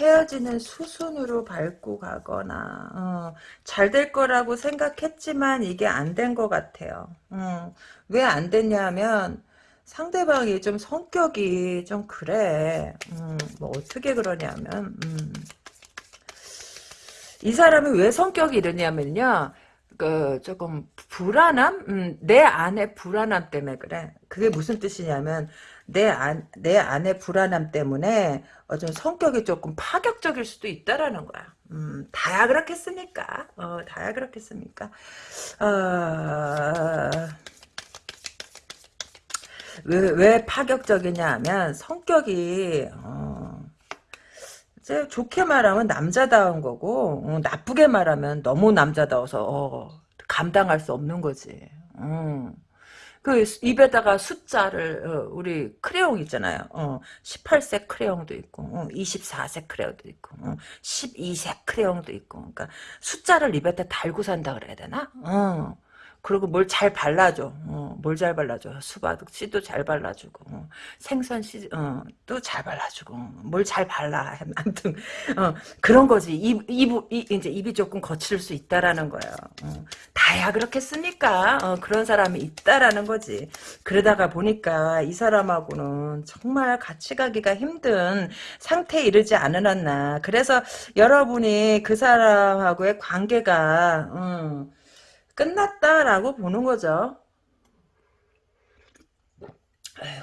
Speaker 1: 헤어지는 수순으로 밟고 가거나 어, 잘될 거라고 생각했지만 이게 안 된 것 같아요. 어, 왜안 됐냐면 상대방이 좀 성격이 좀 그래. 음, 뭐 어떻게 그러냐면 음. 이 사람이 왜 성격이 이러냐면요. 그 조금 불안함? 음, 내 안에 불안함 때문에 그래. 그게 무슨 뜻이냐면 내 안, 내 안에 불안함 때문에 어, 좀 성격이 조금 파격적일 수도 있다라는 거야. 음, 다야 그렇겠습니까? 어, 다야 그렇겠습니까? 어... 왜, 왜 파격적이냐 하면 성격이 어, 좋게 말하면 남자다운 거고 어, 나쁘게 말하면 너무 남자다워서 어, 감당할 수 없는 거지. 음. 그 입에다가 숫자를 어, 우리 크레용 있잖아요. 어, 18세 크레용도 있고 어, 24세 크레용도 있고 어, 12세 크레용도 있고 그러니까 숫자를 입에다 달고 산다 그래야 되나? 어. 그리고 뭘 잘 발라줘. 어, 뭘 잘 발라줘. 수박 씨도 잘 발라주고 어, 생선 씨도 잘 발라주고 뭘 잘 발라. 아무튼 어, 그런 거지. 입, 입, 입, 이제 입이 조금 거칠 수 있다라는 거예요. 어, 다야 그렇겠습니까? 어, 그런 사람이 있다라는 거지. 그러다가 보니까 이 사람하고는 정말 같이 가기가 힘든 상태에 이르지 않으셨나. 그래서 여러분이 그 사람하고의 관계가 음, 끝났다라고 보는 거죠.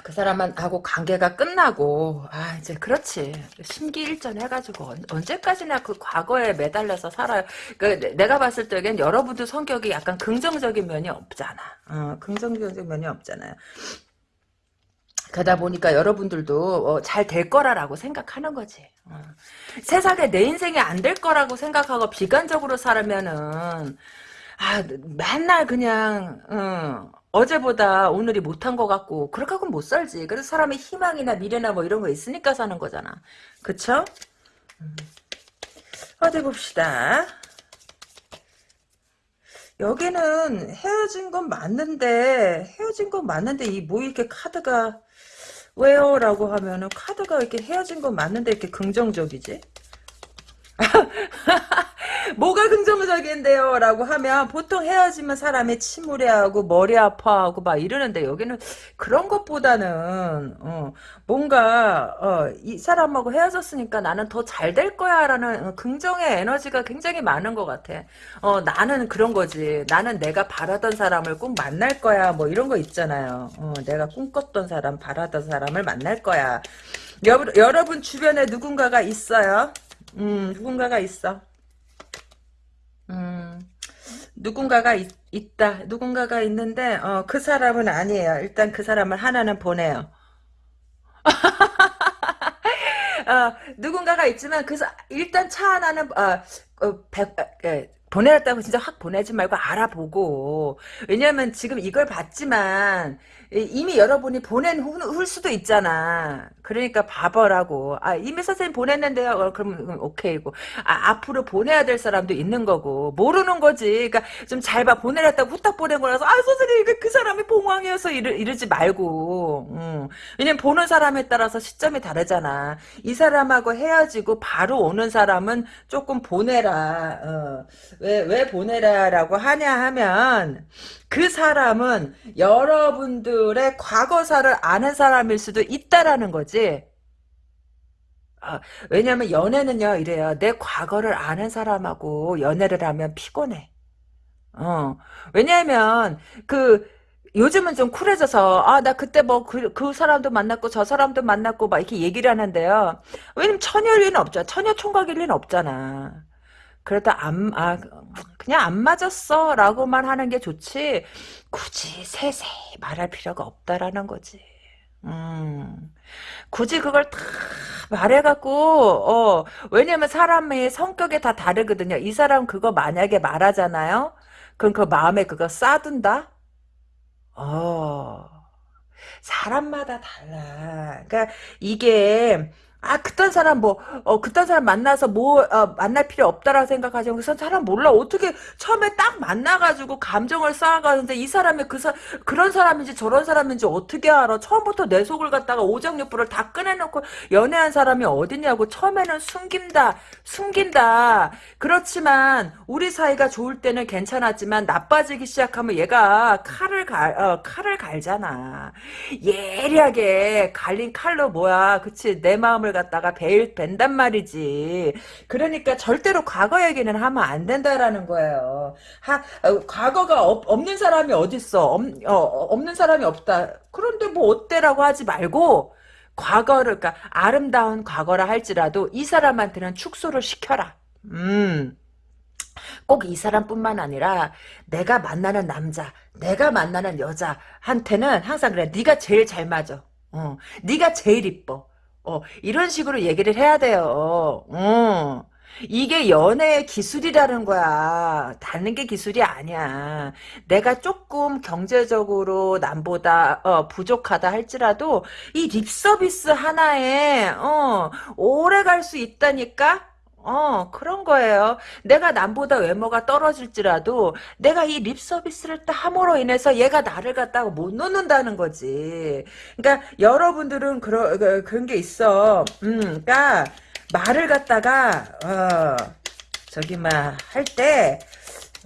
Speaker 1: 그 사람하고 관계가 끝나고 아 이제 그렇지 심기일전 해가지고 언제까지나 그 과거에 매달려서 살아요. 그 내가 봤을 때엔 여러분도 성격이 약간 긍정적인 면이 없잖아. 어, 긍정적인 면이 없잖아요. 그러다 보니까 여러분들도 어, 잘될 거라라고 생각하는 거지. 어. 세상에 내 인생이 안 될 거라고 생각하고 비관적으로 살면은 아, 맨날 그냥, 어, 어제보다 오늘이 못한 것 같고, 그렇게 하고는 못 살지. 그래서 사람의 희망이나 미래나 뭐 이런 거 있으니까 사는 거잖아. 그쵸? 음. 어디 봅시다. 여기는 헤어진 건 맞는데, 헤어진 건 맞는데, 이 뭐 이렇게 카드가, 왜요? 라고 하면은, 카드가 이렇게 헤어진 건 맞는데, 이렇게 긍정적이지? 뭐가 긍정적인데요? 라고 하면 보통 헤어지면 사람이 침울해하고 머리 아파하고 막 이러는데 여기는 그런 것보다는 어, 뭔가 어, 이 사람하고 헤어졌으니까 나는 더 잘 될 거야 라는 어, 긍정의 에너지가 굉장히 많은 것 같아. 어, 나는 그런 거지. 나는 내가 바라던 사람을 꼭 만날 거야 뭐 이런 거 있잖아요. 어, 내가 꿈꿨던 사람 바라던 사람을 만날 거야. 여, 여러분 주변에 누군가가 있어요? 음, 누군가가 있어. 음, 누군가가 있, 다 누군가가 있는데, 어, 그 사람은 아니에요. 일단 그 사람을 하나는 보내요. 어, 누군가가 있지만, 그, 일단 차 하나는, 어, 어, 백, 예, 보내놨다고 진짜 확 보내지 말고 알아보고 왜냐면 지금 이걸 봤지만 이미 여러분이 보낸 후, 일 수도 있잖아. 그러니까 봐보라고. 아 이미 선생님 보냈는데요? 어, 그러면 오케이고. 아, 앞으로 보내야 될 사람도 있는 거고. 모르는 거지. 그러니까 좀 잘 봐. 보내놨다고 후딱 보낸 거라서 아 선생님 그, 그 사람이 봉황이어서 이러, 이러지 말고. 음. 왜냐면 보는 사람에 따라서 시점이 다르잖아. 이 사람하고 헤어지고 바로 오는 사람은 조금 보내라. 어. 왜, 왜 보내라라고 하냐 하면 그 사람은 여러분들의 과거사를 아는 사람일 수도 있다라는 거지. 아, 왜냐면 연애는요 이래요. 내 과거를 아는 사람하고 연애를 하면 피곤해. 어. 왜냐하면 그 요즘은 좀 쿨해져서 아 나 그때 뭐그그 그 사람도 만났고 저 사람도 만났고 막 이렇게 얘기를 하는데요. 왜냐면 처녀일 리는 없잖아. 처녀 총각일 리는 없잖아. 그러다 안, 아, 그냥 안 맞았어. 라고만 하는 게 좋지. 굳이 세세히 말할 필요가 없다라는 거지. 음, 굳이 그걸 다 말해갖고, 어, 왜냐면 사람의 성격이 다 다르거든요. 이 사람 그거 만약에 말하잖아요? 그럼 그 마음에 그거 싸둔다? 어, 사람마다 달라. 그러니까 이게 아, 그딴 사람 뭐, 어, 그딴 사람 만나서 뭐, 어, 만날 필요 없다라고 생각하지만 그 사람 몰라. 어떻게 처음에 딱 만나가지고 감정을 쌓아가는데 이 사람이 그 사, 그런 사람인지 저런 사람인지 어떻게 알아. 처음부터 내 속을 갖다가 오장육부를 다 꺼내놓고 연애한 사람이 어딨냐고. 처음에는 숨긴다, 숨긴다. 그렇지만 우리 사이가 좋을 때는 괜찮았지만 나빠지기 시작하면 얘가 칼을 갈, 어, 칼을 갈잖아. 예리하게 갈린 칼로 뭐야. 그치. 내 마음을 갖다가 배, 벤단 말이지. 그러니까 절대로 과거 얘기는 하면 안 된다라는 거예요. 하, 어, 과거가 없, 없는 사람이 어딨어. 없, 어, 없는 사람이 없다. 그런데 뭐 어때라고 하지 말고 과거를 그러니까 아름다운 과거라 할지라도 이 사람한테는 축소를 시켜라. 음. 꼭 이 사람뿐만 아니라 내가 만나는 남자, 내가 만나는 여자한테는 항상 그래. 네가 제일 잘 맞아. 어, 네가 제일 이뻐. 어, 이런 식으로 얘기를 해야 돼요. 어. 이게 연애의 기술이라는 거야. 닿는 게 기술이 아니야. 내가 조금 경제적으로 남보다 어, 부족하다 할지라도 이 립서비스 하나에 어, 오래 갈 수 있다니까? 어, 그런 거예요. 내가 남보다 외모가 떨어질지라도 내가 이 립 서비스를 딱 함으로 인해서 얘가 나를 갖다가 못 놓는다는 거지. 그러니까 여러분들은 그런 그, 그런 게 있어. 음, 그러니까 말을 갖다가 어, 저기 막할때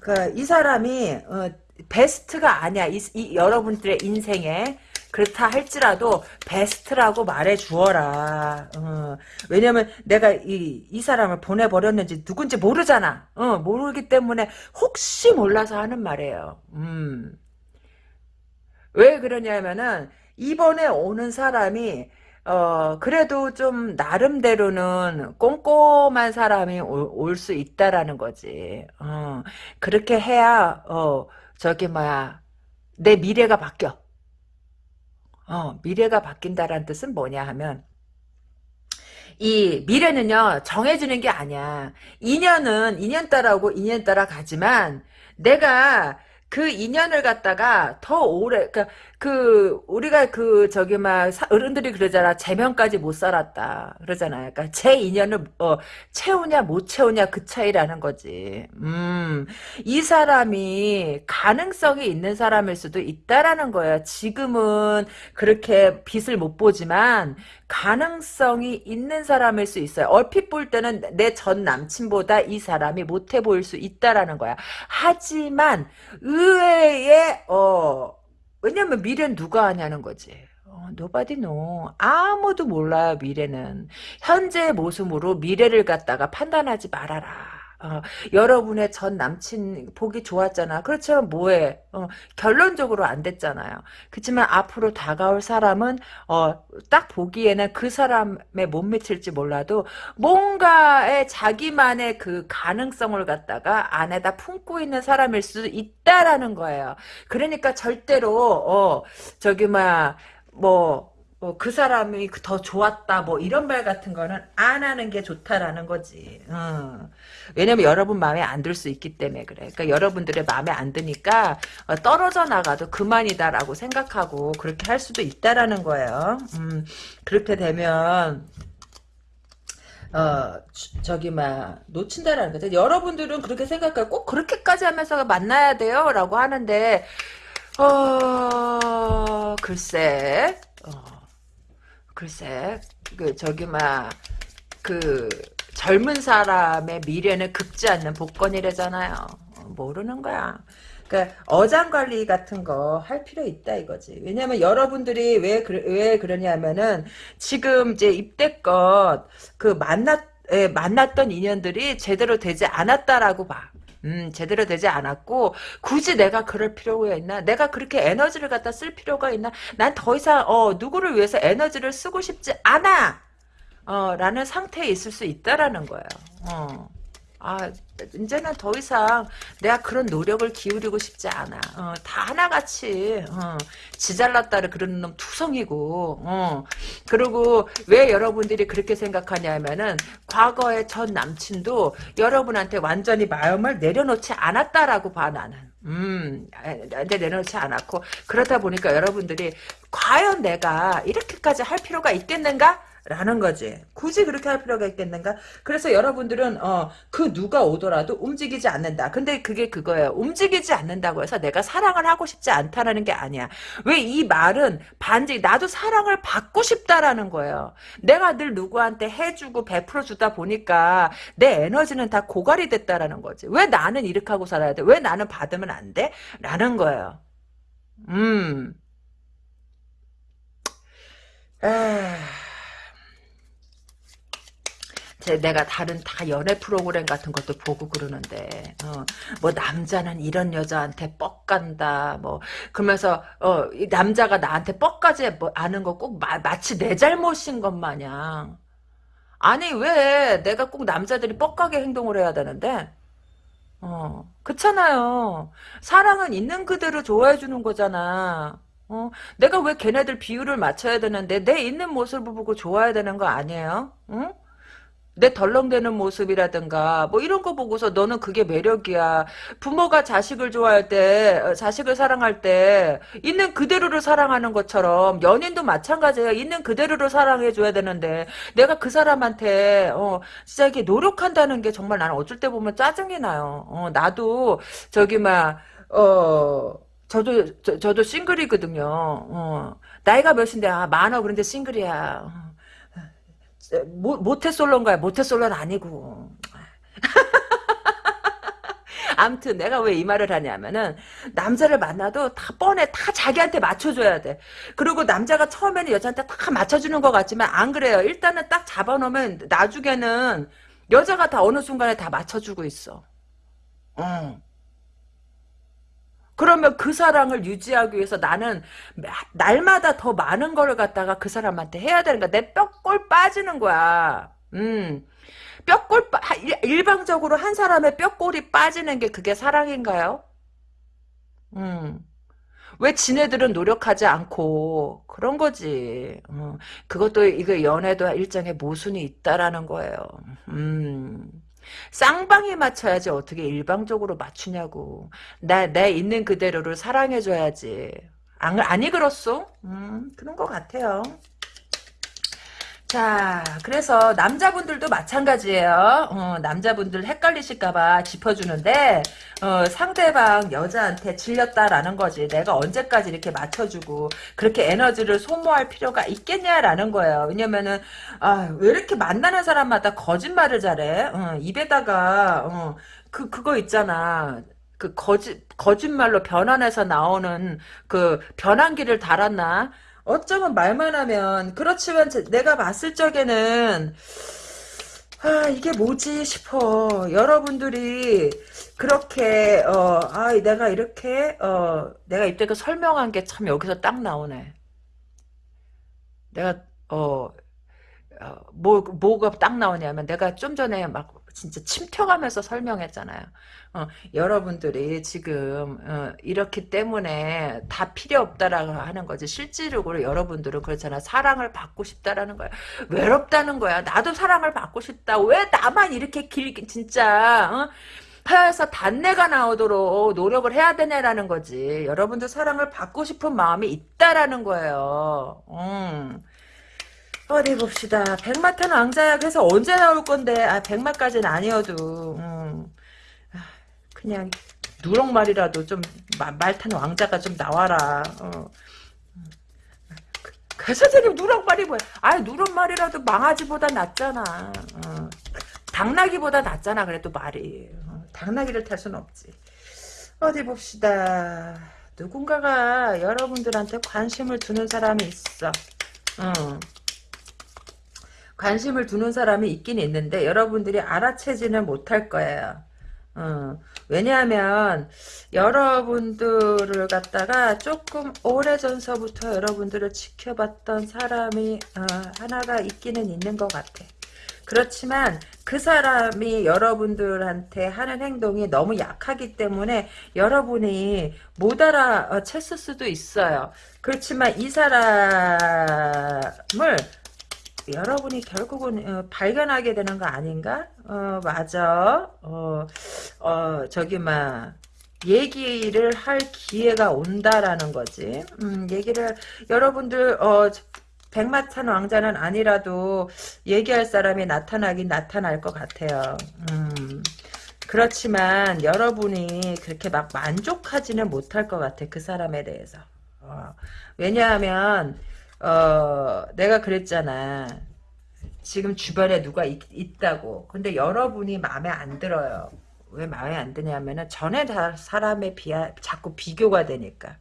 Speaker 1: 그 이 사람이 어, 베스트가 아니야. 이, 이 여러분들의 인생에 그렇다 할지라도 베스트라고 말해 주어라. 어. 왜냐면 내가 이, 이 사람을 보내버렸는지 누군지 모르잖아. 어, 모르기 때문에 혹시 몰라서 하는 말이에요. 음. 왜 그러냐면은 이번에 오는 사람이 어 그래도 좀 나름대로는 꼼꼼한 사람이 올 수 있다라는 거지. 어 그렇게 해야 어 저기 뭐야 내 미래가 바뀌어. 어, 미래가 바뀐다라는 뜻은 뭐냐 하면 이 미래는요 정해지는 게 아니야. 인연은 인연 따라오고 인연 따라 가지만 내가 그 인연을 갖다가 더 오래 그러니까 그 우리가 그 저기 막 어른들이 그러잖아 제명까지 못 살았다 그러잖아요. 그러니까 제 인연을 어, 채우냐 못 채우냐 그 차이라는 거지. 음, 이 사람이 가능성이 있는 사람일 수도 있다라는 거야. 지금은 그렇게 빛을 못 보지만 가능성이 있는 사람일 수 있어요. 얼핏 볼 때는 내 전 남친보다 이 사람이 못해 보일 수 있다라는 거야. 하지만 의외의 어 왜냐면 미래는 누가 아냐는 거지. 어, nobody know. 아무도 몰라요, 미래는. 현재의 모습으로 미래를 갖다가 판단하지 말아라. 어, 여러분의 전 남친 보기 좋았잖아. 그렇지만 뭐해? 어, 결론적으로 안 됐잖아요. 그렇지만 앞으로 다가올 사람은 어, 딱 보기에는 그 사람의 못 미칠지 몰라도 뭔가의 자기만의 그 가능성을 갖다가 안에다 품고 있는 사람일 수 있다라는 거예요. 그러니까 절대로 어, 저기 막뭐 뭐, 그 사람이 더 좋았다, 뭐, 이런 말 같은 거는 안 하는 게 좋다라는 거지. 어. 왜냐면 여러분 마음에 안 들 수 있기 때문에 그래. 그러니까 여러분들의 마음에 안 드니까 어, 떨어져 나가도 그만이다라고 생각하고 그렇게 할 수도 있다라는 거예요. 음, 그렇게 되면, 어, 저기, 막, 놓친다라는 거죠. 여러분들은 그렇게 생각하고 꼭 그렇게까지 하면서 만나야 돼요? 라고 하는데, 어, 글쎄, 어. 글쎄 그 저기 막그 젊은 사람의 미래는 급지 않는 복권이래잖아요. 어, 모르는 거야. 그러니까 어장 관리 같은 거 할 필요 있다 이거지. 왜냐면 여러분들이 왜, 그, 왜 그러냐면은 지금 이제 입대껏 그 만났 예, 만났던 인연들이 제대로 되지 않았다라고 봐. 음, 제대로 되지 않았고, 굳이 내가 그럴 필요가 있나? 내가 그렇게 에너지를 갖다 쓸 필요가 있나? 난 더 이상, 어, 누구를 위해서 에너지를 쓰고 싶지 않아! 어, 라는 상태에 있을 수 있다라는 거예요. 어. 아, 이제는 더 이상 내가 그런 노력을 기울이고 싶지 않아. 어, 다 하나같이, 어, 지잘났다를 그러는 놈 투성이고, 어. 그리고 왜 여러분들이 그렇게 생각하냐면은, 과거의 전 남친도 여러분한테 완전히 마음을 내려놓지 않았다라고 봐, 나는. 음, 이제 내려놓지 않았고, 그러다 보니까 여러분들이 과연 내가 이렇게까지 할 필요가 있겠는가? 라는 거지. 굳이 그렇게 할 필요가 있겠는가? 그래서 여러분들은 어, 그 누가 오더라도 움직이지 않는다. 근데 그게 그거예요. 움직이지 않는다고 해서 내가 사랑을 하고 싶지 않다라는 게 아니야. 왜 이 말은 반지 나도 사랑을 받고 싶다라는 거예요. 내가 늘 누구한테 해주고 베풀어 주다 보니까 내 에너지는 다 고갈이 됐다라는 거지. 왜 나는 이렇게 하고 살아야 돼? 왜 나는 받으면 안 돼? 라는 거예요. 음. 아... 제 내가 다른 다 연애 프로그램 같은 것도 보고 그러는데 어, 뭐 남자는 이런 여자한테 뻑 간다 뭐. 그러면서 어, 이 남자가 나한테 뻑까지 뭐 아는 거 꼭 마치 내 잘못인 것 마냥. 아니 왜 내가 꼭 남자들이 뻑가게 행동을 해야 되는데? 어 그렇잖아요. 사랑은 있는 그대로 좋아해 주는 거잖아. 어 내가 왜 걔네들 비율을 맞춰야 되는데 내 있는 모습을 보고 좋아야 되는 거 아니에요? 응? 내 덜렁대는 모습이라든가 뭐 이런 거 보고서 너는 그게 매력이야. 부모가 자식을 좋아할 때 어, 자식을 사랑할 때 있는 그대로를 사랑하는 것처럼 연인도 마찬가지예요. 있는 그대로를 사랑해줘야 되는데 내가 그 사람한테 어 진짜 이게 노력한다는 게 정말 나는 어쩔 때 보면 짜증이 나요. 어 나도 저기 막어 저도 저, 저도 싱글이거든요. 어 나이가 몇인데 아 많아 그런데 싱글이야. 어. 모, 모태솔로인가요? 모태솔로는 아니고. 암튼 내가 왜 이 말을 하냐면은 남자를 만나도 다 뻔해 다 자기한테 맞춰줘야 돼 그리고 남자가 처음에는 여자한테 다 맞춰주는 것 같지만 안 그래요 일단은 딱 잡아놓으면 나중에는 여자가 다 어느 순간에 다 맞춰주고 있어 응. 그러면 그 사랑을 유지하기 위해서 나는 날마다 더 많은 걸 갖다가 그 사람한테 해야 되는 거야. 내 뼈골 빠지는 거야. 음. 뼈골 빠, 일방적으로 한 사람의 뼈골이 빠지는 게 그게 사랑인가요? 음. 왜 지네들은 노력하지 않고 그런 거지. 어. 그것도 이거 연애도 일정의 모순이 있다라는 거예요. 음. 쌍방에 맞춰야지 어떻게 일방적으로 맞추냐고. 나, 내 있는 그대로를 사랑해줘야지. 안, 아니 그렇소? 음, 그런 것 같아요. 자, 그래서 남자분들도 마찬가지예요. 어, 남자분들 헷갈리실까봐 짚어주는데 어, 상대방 여자한테 질렸다라는 거지. 내가 언제까지 이렇게 맞춰주고 그렇게 에너지를 소모할 필요가 있겠냐라는 거예요. 왜냐면은 아, 왜 이렇게 만나는 사람마다 거짓말을 잘해? 어, 입에다가 어, 그 그거 있잖아. 그 거짓 거짓말로 변환해서 나오는 그 변환기를 달았나? 어쩌면 말만 하면 그렇지만 내가 봤을 적에는 아 이게 뭐지 싶어. 여러분들이 그렇게 어 아 내가 이렇게 어 내가 이때그 설명한 게 참 여기서 딱 나오네. 내가 어, 어 뭐, 뭐가 딱 나오냐면 내가 좀 전에 막 진짜 침켜가면서 설명했잖아요. 어, 여러분들이 지금 어, 이렇기 때문에 다 필요 없다라고 하는 거지. 실질적으로 여러분들은 그렇잖아. 사랑을 받고 싶다라는 거야. 외롭다는 거야. 나도 사랑을 받고 싶다. 왜 나만 이렇게 길게 진짜 어? 혀에서 단내가 나오도록 노력을 해야 되냐라는 거지. 여러분들 사랑을 받고 싶은 마음이 있다라는 거예요. 음. 어디 봅시다. 백마탄 왕자야. 그래서 언제 나올 건데. 아, 백마까지는 아니어도. 음. 아, 그냥 누렁말이라도 좀 말탄 왕자가 좀 나와라. 어. 그, 그 선생님 누렁말이 뭐야? 아 누렁말이라도 망아지보다 낫잖아. 어. 당나귀보다 낫잖아. 그래도 말이. 어. 당나귀를 탈 수는 없지. 어디 봅시다. 누군가가 여러분들한테 관심을 두는 사람이 있어. 어. 관심을 두는 사람이 있긴 있는데 여러분들이 알아채지는 못할 거예요. 어, 왜냐하면 여러분들을 갖다가 조금 오래전서부터 여러분들을 지켜봤던 사람이 어, 하나가 있기는 있는 것 같아. 그렇지만 그 사람이 여러분들한테 하는 행동이 너무 약하기 때문에 여러분이 못 알아챘을 수도 있어요. 그렇지만 이 사람을 여러분이 결국은 어, 발견하게 되는 거 아닌가? 어 맞아. 어, 어 저기 막 얘기를 할 기회가 온다라는 거지. 음, 얘기를 여러분들 어 백마탄 왕자는 아니라도 얘기할 사람이 나타나긴 나타날 것 같아요. 음. 그렇지만 여러분이 그렇게 막 만족하지는 못할 것 같아. 그 사람에 대해서. 어. 왜냐하면 어, 내가 그랬잖아. 지금 주변에 누가 있, 다고 근데 여러분이 마음에 안 들어요. 왜 마음에 안 드냐면은 전에 사람에 비하 자꾸 비교가 되니까.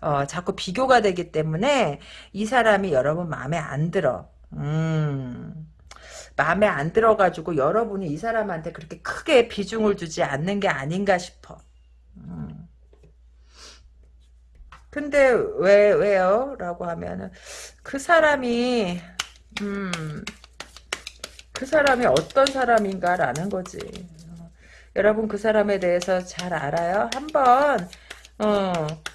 Speaker 1: 어, 자꾸 비교가 되기 때문에 이 사람이 여러분 마음에 안 들어. 음. 마음에 안 들어 가지고 여러분이 이 사람한테 그렇게 크게 비중을 두지 않는 게 아닌가 싶어. 음. 근데 왜 왜요? 라고 하면은 그 사람이 음, 그 사람이 어떤 사람인가라는 거지. 어, 여러분 그 사람에 대해서 잘 알아요? 한번 어,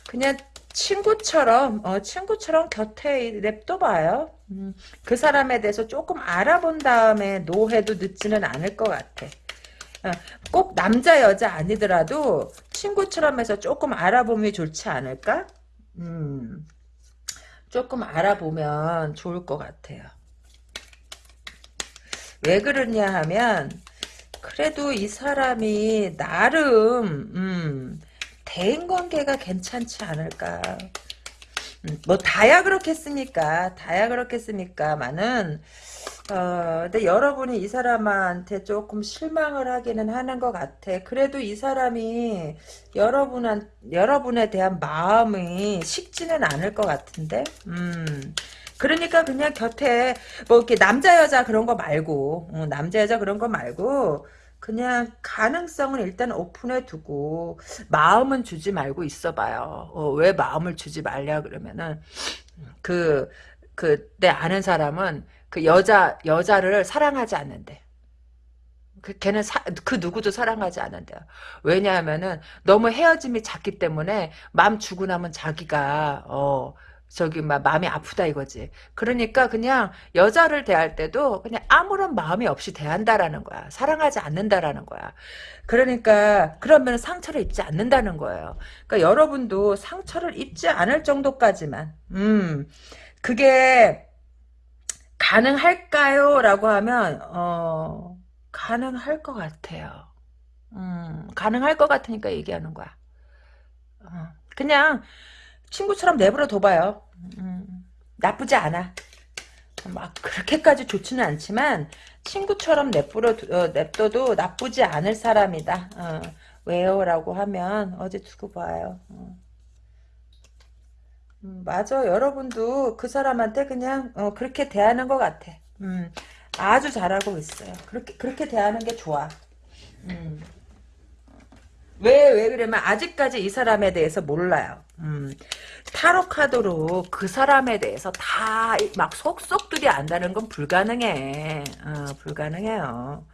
Speaker 1: 그냥 친구처럼 어, 친구처럼 곁에 냅둬봐요. 음, 그 사람에 대해서 조금 알아본 다음에 노해도 늦지는 않을 것 같아. 어, 꼭 남자 여자 아니더라도 친구처럼 해서 조금 알아보면 좋지 않을까? 음, 조금 알아보면 좋을 것 같아요. 왜 그러냐 하면 그래도 이 사람이 나름 음, 대인관계가 괜찮지 않을까. 음, 뭐 다야 그렇겠습니까? 다야 그렇겠습니까만은 어, 근데 여러분이 이 사람한테 조금 실망을 하기는 하는 것 같아. 그래도 이 사람이 여러분한, 여러분에 대한 마음이 식지는 않을 것 같은데? 음. 그러니까 그냥 곁에, 뭐, 이렇게 남자, 여자 그런 거 말고, 어, 남자, 여자 그런 거 말고, 그냥 가능성은 일단 오픈해 두고, 마음은 주지 말고 있어봐요. 어, 왜 마음을 주지 말냐, 그러면은, 그, 그, 내 아는 사람은, 그 여자 여자를 사랑하지 않는데. 그 걔는 사, 그 누구도 사랑하지 않는데요. 왜냐하면은 너무 헤어짐이 잦기 때문에 마음 주고 나면 자기가 어 저기 막 마음이 아프다 이거지. 그러니까 그냥 여자를 대할 때도 그냥 아무런 마음이 없이 대한다라는 거야. 사랑하지 않는다라는 거야. 그러니까 그러면 상처를 입지 않는다는 거예요. 그러니까 여러분도 상처를 입지 않을 정도까지만 음 그게 가능할까요? 라고 하면 어, 가능할 것 같아요. 음, 가능할 것 같으니까 얘기하는 거야. 어, 그냥 친구처럼 내버려 둬봐요. 음, 나쁘지 않아. 막 그렇게까지 좋지는 않지만 친구처럼 내버려 어, 냅둬도 나쁘지 않을 사람이다. 어, 왜요? 라고 하면 어제 두고 봐요. 어. 음, 맞아. 여러분도 그 사람한테 그냥 어, 그렇게 대하는 것 같아. 음, 아주 잘하고 있어요. 그렇게 그렇게 대하는 게 좋아. 음. 왜, 왜 그러면 아직까지 이 사람에 대해서 몰라요. 음, 타로 카드로 그 사람에 대해서 다 막 속속들이 안다는 건 불가능해. 어, 불가능해요.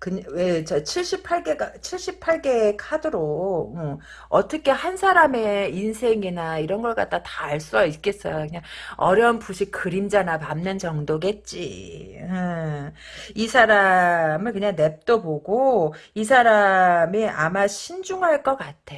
Speaker 1: 그, 왜, 저 78개가, 78개의 카드로, 어, 어떻게 한 사람의 인생이나 이런 걸 갖다 다 알 수 있겠어요. 그냥 어렴풋이 그림자나 밟는 정도겠지. 음, 이 사람을 그냥 냅둬 보고, 이 사람이 아마 신중할 것 같아.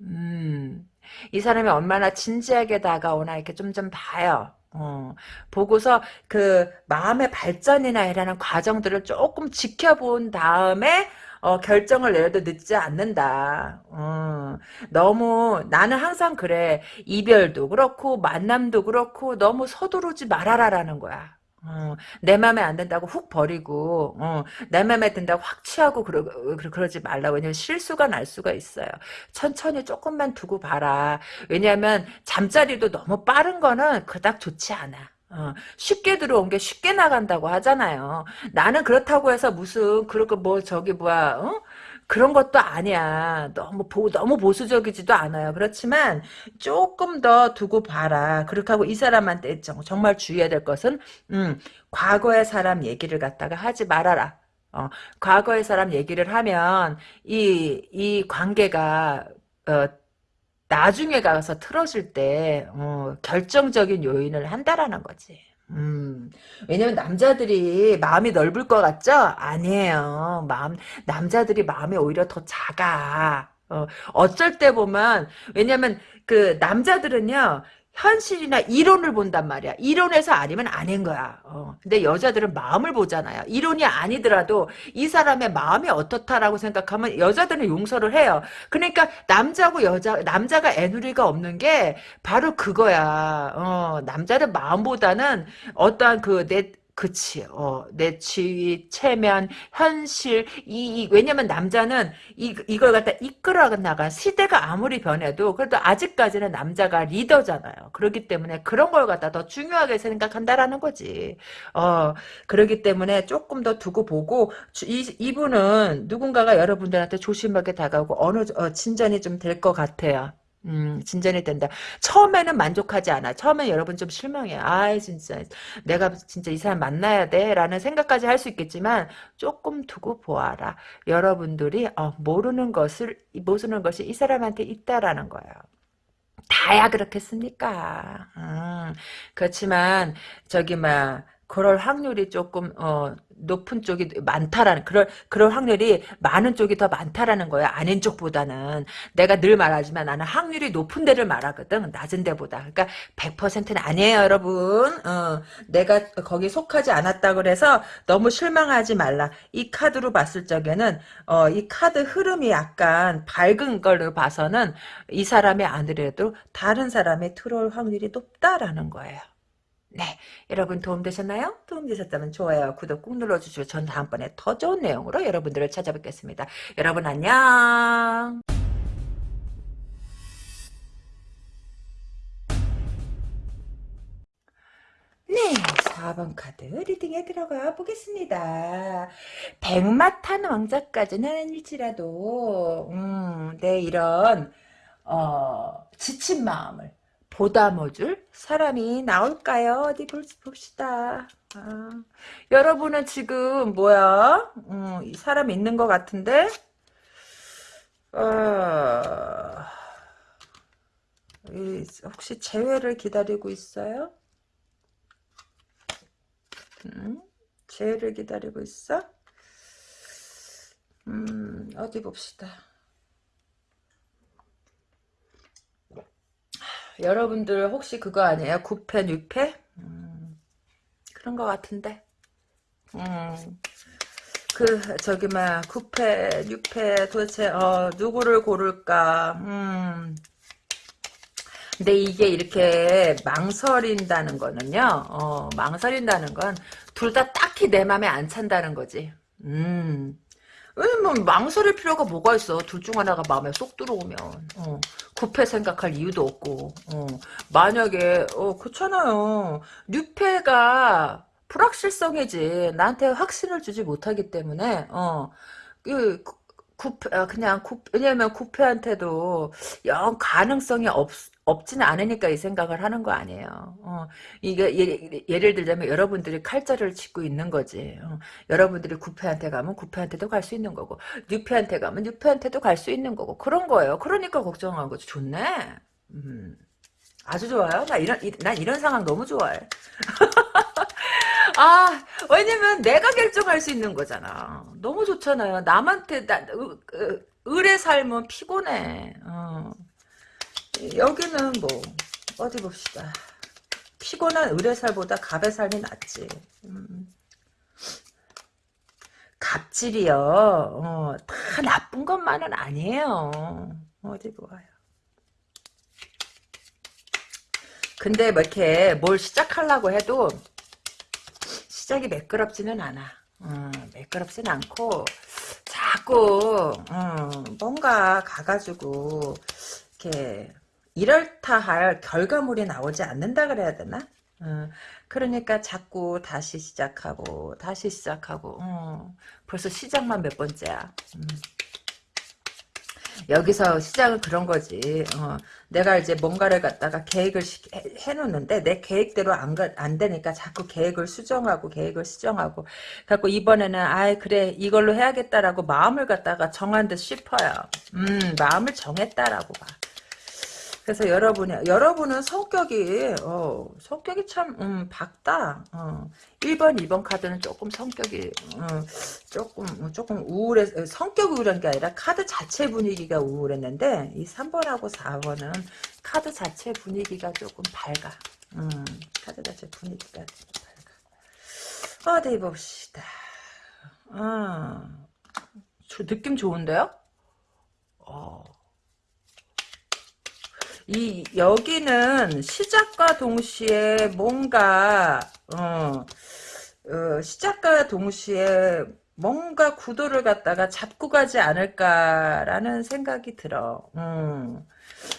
Speaker 1: 음, 이 사람이 얼마나 진지하게 다가오나 이렇게 좀 좀 봐요. 어, 보고서 그 마음의 발전이나 이라는 과정들을 조금 지켜본 다음에 어, 결정을 내려도 늦지 않는다. 어, 너무 나는 항상 그래. 이별도 그렇고 만남도 그렇고 너무 서두르지 말아라라는 거야. 어, 내 맘에 안 든다고 훅 버리고 어, 내 맘에 든다고 확 취하고 그러, 그러 지 말라고. 왜냐면 실수가 날 수가 있어요. 천천히 조금만 두고 봐라. 왜냐하면 잠자리도 너무 빠른 거는 그닥 좋지 않아. 어, 쉽게 들어온 게 쉽게 나간다고 하잖아요. 나는 그렇다고 해서 무슨 그렇게 뭐 저기 뭐야 어? 그런 것도 아니야. 너무 보, 너무 보수적이지도 않아요. 그렇지만 조금 더 두고 봐라. 그렇게 하고 이 사람한테 정말 주의해야 될 것은 음, 과거의 사람 얘기를 갖다가 하지 말아라. 어, 과거의 사람 얘기를 하면 이, 이 관계가 어, 나중에 가서 틀어질 때 어, 결정적인 요인을 한다라는 거지. 음, 왜냐면 남자들이 마음이 넓을 것 같죠? 아니에요. 마음, 남자들이 마음이 오히려 더 작아. 어, 어쩔 때 보면 왜냐면 그 남자들은요 현실이나 이론을 본단 말이야. 이론에서 아니면 아닌 거야. 어. 근데 여자들은 마음을 보잖아요. 이론이 아니더라도 이 사람의 마음이 어떻다라고 생각하면 여자들은 용서를 해요. 그러니까 남자고 여자 남자가 애누리가 없는 게 바로 그거야. 어, 남자는 마음보다는 어떠한 그 내 그치, 어, 내 지위, 체면, 현실, 이, 이, 왜냐면 남자는 이, 이걸 갖다 이끌어 나간 시대가 아무리 변해도 그래도 아직까지는 남자가 리더잖아요. 그렇기 때문에 그런 걸 갖다 더 중요하게 생각한다라는 거지. 어, 그렇기 때문에 조금 더 두고 보고, 이, 이분은 누군가가 여러분들한테 조심하게 다가오고 어느, 어, 진전이 좀 될 것 같아요. 음, 진전이 된다. 처음에는 만족하지 않아. 처음에 여러분 좀 실망해. 아이, 진짜. 내가 진짜 이 사람 만나야 돼. 라는 생각까지 할 수 있겠지만, 조금 두고 보아라. 여러분들이, 어, 모르는 것을, 모르는 것이 이 사람한테 있다라는 거예요. 다야 그렇겠습니까? 음, 그렇지만, 저기, 막, 그럴 확률이 조금 어 높은 쪽이 많다라는 그럴 그럴 확률이 많은 쪽이 더 많다라는 거야. 아닌 쪽보다는. 내가 늘 말하지만 나는 확률이 높은 데를 말하거든. 낮은 데보다. 그러니까 100%는 아니에요 여러분. 어 내가 거기 속하지 않았다 그래서 너무 실망하지 말라. 이 카드로 봤을 적에는 어 이 카드 흐름이 약간 밝은 걸로 봐서는 이 사람이 아니래도 다른 사람이 들어올 확률이 높다라는 거예요. 네, 여러분 도움되셨나요? 도움되셨다면 좋아요, 구독 꾹 눌러주시고 전 다음번에 더 좋은 내용으로 여러분들을 찾아뵙겠습니다. 여러분 안녕. 네, 4번 카드 리딩에 들어가 보겠습니다. 백마탄 왕자까지는 아닐지라도 음, 내 이런 어, 지친 마음을 보다모줄 사람이 나올까요? 어디 볼, 봅시다. 아, 여러분은 지금 뭐야? 음, 이 사람 있는 것 같은데? 어, 이, 혹시 재회를 기다리고 있어요? 음, 재회를 기다리고 있어? 음, 어디 봅시다. 여러분들 혹시 그거 아니에요? 9패, 6패? 음, 그런 것 같은데. 음, 그, 저기, 막, 9패, 6패, 도대체, 어, 누구를 고를까, 음. 근데 이게 이렇게 망설인다는 거는요, 어, 망설인다는 건 둘 다 딱히 내 맘에 안 찬다는 거지. 음. 왜냐면 망설일 필요가 뭐가 있어. 둘 중 하나가 마음에 쏙 들어오면. 어, 구패 생각할 이유도 없고. 어, 만약에 어 그렇잖아요. 뉴패가 불확실성이지. 나한테 확신을 주지 못하기 때문에 어, 그 구패 아, 그냥 구 왜냐면 구패한테도 영 가능성이 없 없지는 않으니까 이 생각을 하는 거 아니에요. 어, 이게 예, 를 들자면 여러분들이 칼자를 짚고 있는 거지. 어, 여러분들이 구패한테 가면 구패한테도 갈 수 있는 거고 뉴패한테 가면 뉴패한테도 갈 수 있는 거고 그런 거예요. 그러니까 걱정한 거지. 좋네. 음, 아주 좋아요. 나 이런 이, 난 이런 상황 너무 좋아해. 아, 왜냐면 내가 결정할 수 있는 거잖아. 너무 좋잖아요. 남한테 나, 으, 을의 삶은 피곤해. 어. 여기는 뭐 어디 봅시다. 피곤한 의뢰살보다 갑의 삶이 낫지. 음. 갑질이요. 어, 다 나쁜 것만은 아니에요. 어디 보아요. 근데 뭐 이렇게 뭘 시작하려고 해도 시작이 매끄럽지는 않아. 어, 매끄럽진 않고 자꾸 어, 뭔가 가가지고 이렇게 이럴다 할 결과물이 나오지 않는다 그래야 되나? 어, 그러니까 자꾸 다시 시작하고 다시 시작하고 어, 벌써 시작만 몇 번째야. 음. 여기서 시작은 그런 거지. 어, 내가 이제 뭔가를 갖다가 계획을 해, 놓는데 내 계획대로 안, 안 되니까 자꾸 계획을 수정하고 계획을 수정하고 갖고 이번에는 아이 그래 이걸로 해야겠다라고 마음을 갖다가 정한 듯 싶어요. 음 마음을 정했다라고 봐. 그래서 여러분이 여러분은 성격이 어, 성격이 참 음, 밝다. 어. 1번, 2번 카드는 조금 성격이 어, 조금 조금 우울해 성격 우울한 게 아니라 카드 자체 분위기가 우울했는데 이 3번하고 4번은 카드 자체 분위기가 조금 밝아. 음, 카드 자체 분위기가 밝아. 어디 봅시다. 아, 느낌 좋은데요? 어. 이 여기는 시작과 동시에 뭔가 어, 어, 시작과 동시에 뭔가 구도를 갖다가 잡고 가지 않을까라는 생각이 들어. 음.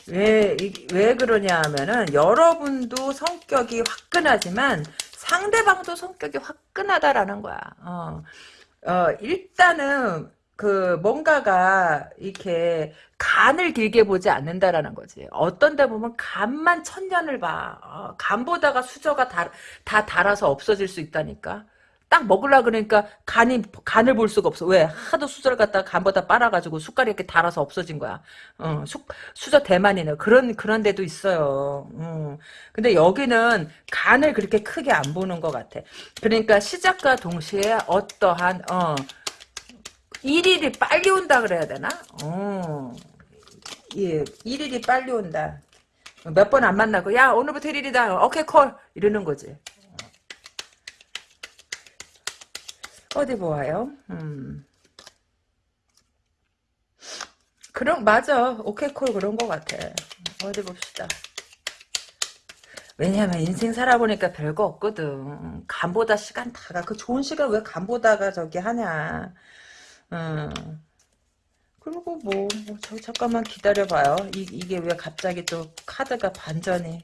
Speaker 1: 왜, 왜 그러냐 하면은, 여러분도 성격이 화끈하지만, 상대방도 성격이 화끈하다라는 거야. 어, 어 일단은, 그 뭔가가 이렇게 간을 길게 보지 않는다라는 거지. 어떤 데 보면 간만 천년을 봐. 어, 간보다가 수저가 다, 다 달아서 없어질 수 있다니까. 딱 먹으려 그러니까 간이 간을 볼 수가 없어. 왜? 하도 수저를 갖다가 간보다 빨아가지고 숟갈이 이렇게 달아서 없어진 거야. 어, 수, 수저 대만이네. 그런 그런 데도 있어요. 음. 근데 여기는 간을 그렇게 크게 안 보는 것 같아. 그러니까 시작과 동시에 어떠한 어. 일일이 빨리 온다 그래야 되나? 어. 예, 일일이 빨리 온다. 몇 번 안 만나고 야 오늘부터 일일이다. 오케이 콜 이러는 거지. 어디 보아요? 음. 그런 맞아. 오케이 콜 그런 것 같아. 어디 봅시다. 왜냐면 인생 살아보니까 별거 없거든. 간보다 시간 다가 그 좋은 시간 왜 간보다가 저기 하냐. 음. 그리고 뭐, 뭐 저, 잠깐만 기다려봐요. 이, 이게 왜 갑자기 또 카드가 반전이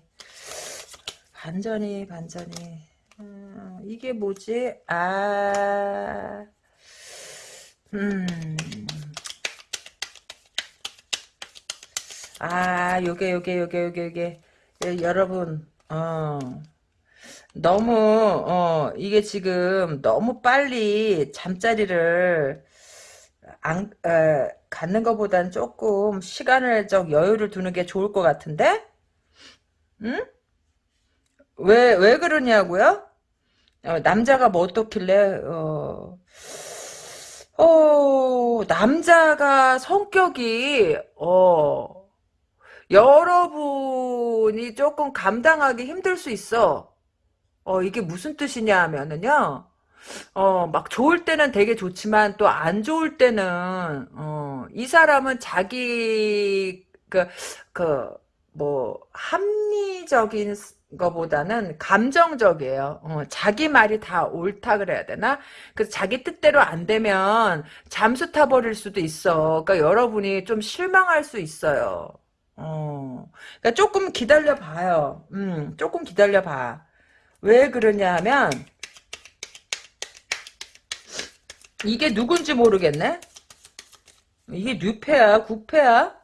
Speaker 1: 반전이 반전이 음, 이게 뭐지? 아 음. 아, 요게, 요게, 요게, 요게, 요게. 예, 여러분, 어. 너무, 어, 이게 지금 너무 빨리 잠자리를 안, 에, 갖는 것보단 조금 시간을 좀 여유를 두는 게 좋을 것 같은데? 응? 왜, 왜 그러냐고요? 어, 남자가 뭐 어떻길래, 어, 어, 남자가 성격이, 어, 여러분이 조금 감당하기 힘들 수 있어. 어, 이게 무슨 뜻이냐 하면은요, 어, 막 좋을 때는 되게 좋지만 또 안 좋을 때는, 어, 이 사람은 자기, 그, 그, 뭐, 합리적인 거보다는 감정적이에요. 어, 자기 말이 다 옳다 그래야 되나? 그래서 자기 뜻대로 안 되면 잠수 타버릴 수도 있어. 그러니까 여러분이 좀 실망할 수 있어요. 어, 그러니까 조금 기다려 봐요. 음, 조금 기다려 봐. 왜 그러냐 하면, 이게 누군지 모르겠네? 이게 뉴페야? 구페야?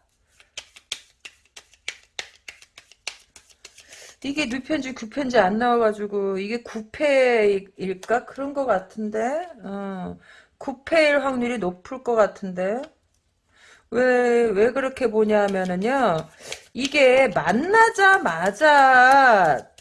Speaker 1: 이게 뉴페인지 구페인지 안 나와가지고 이게 구페일까? 그런 것 같은데? 어, 구페일 확률이 높을 것 같은데? 왜, 왜 그렇게 보냐면은요, 이게 만나자마자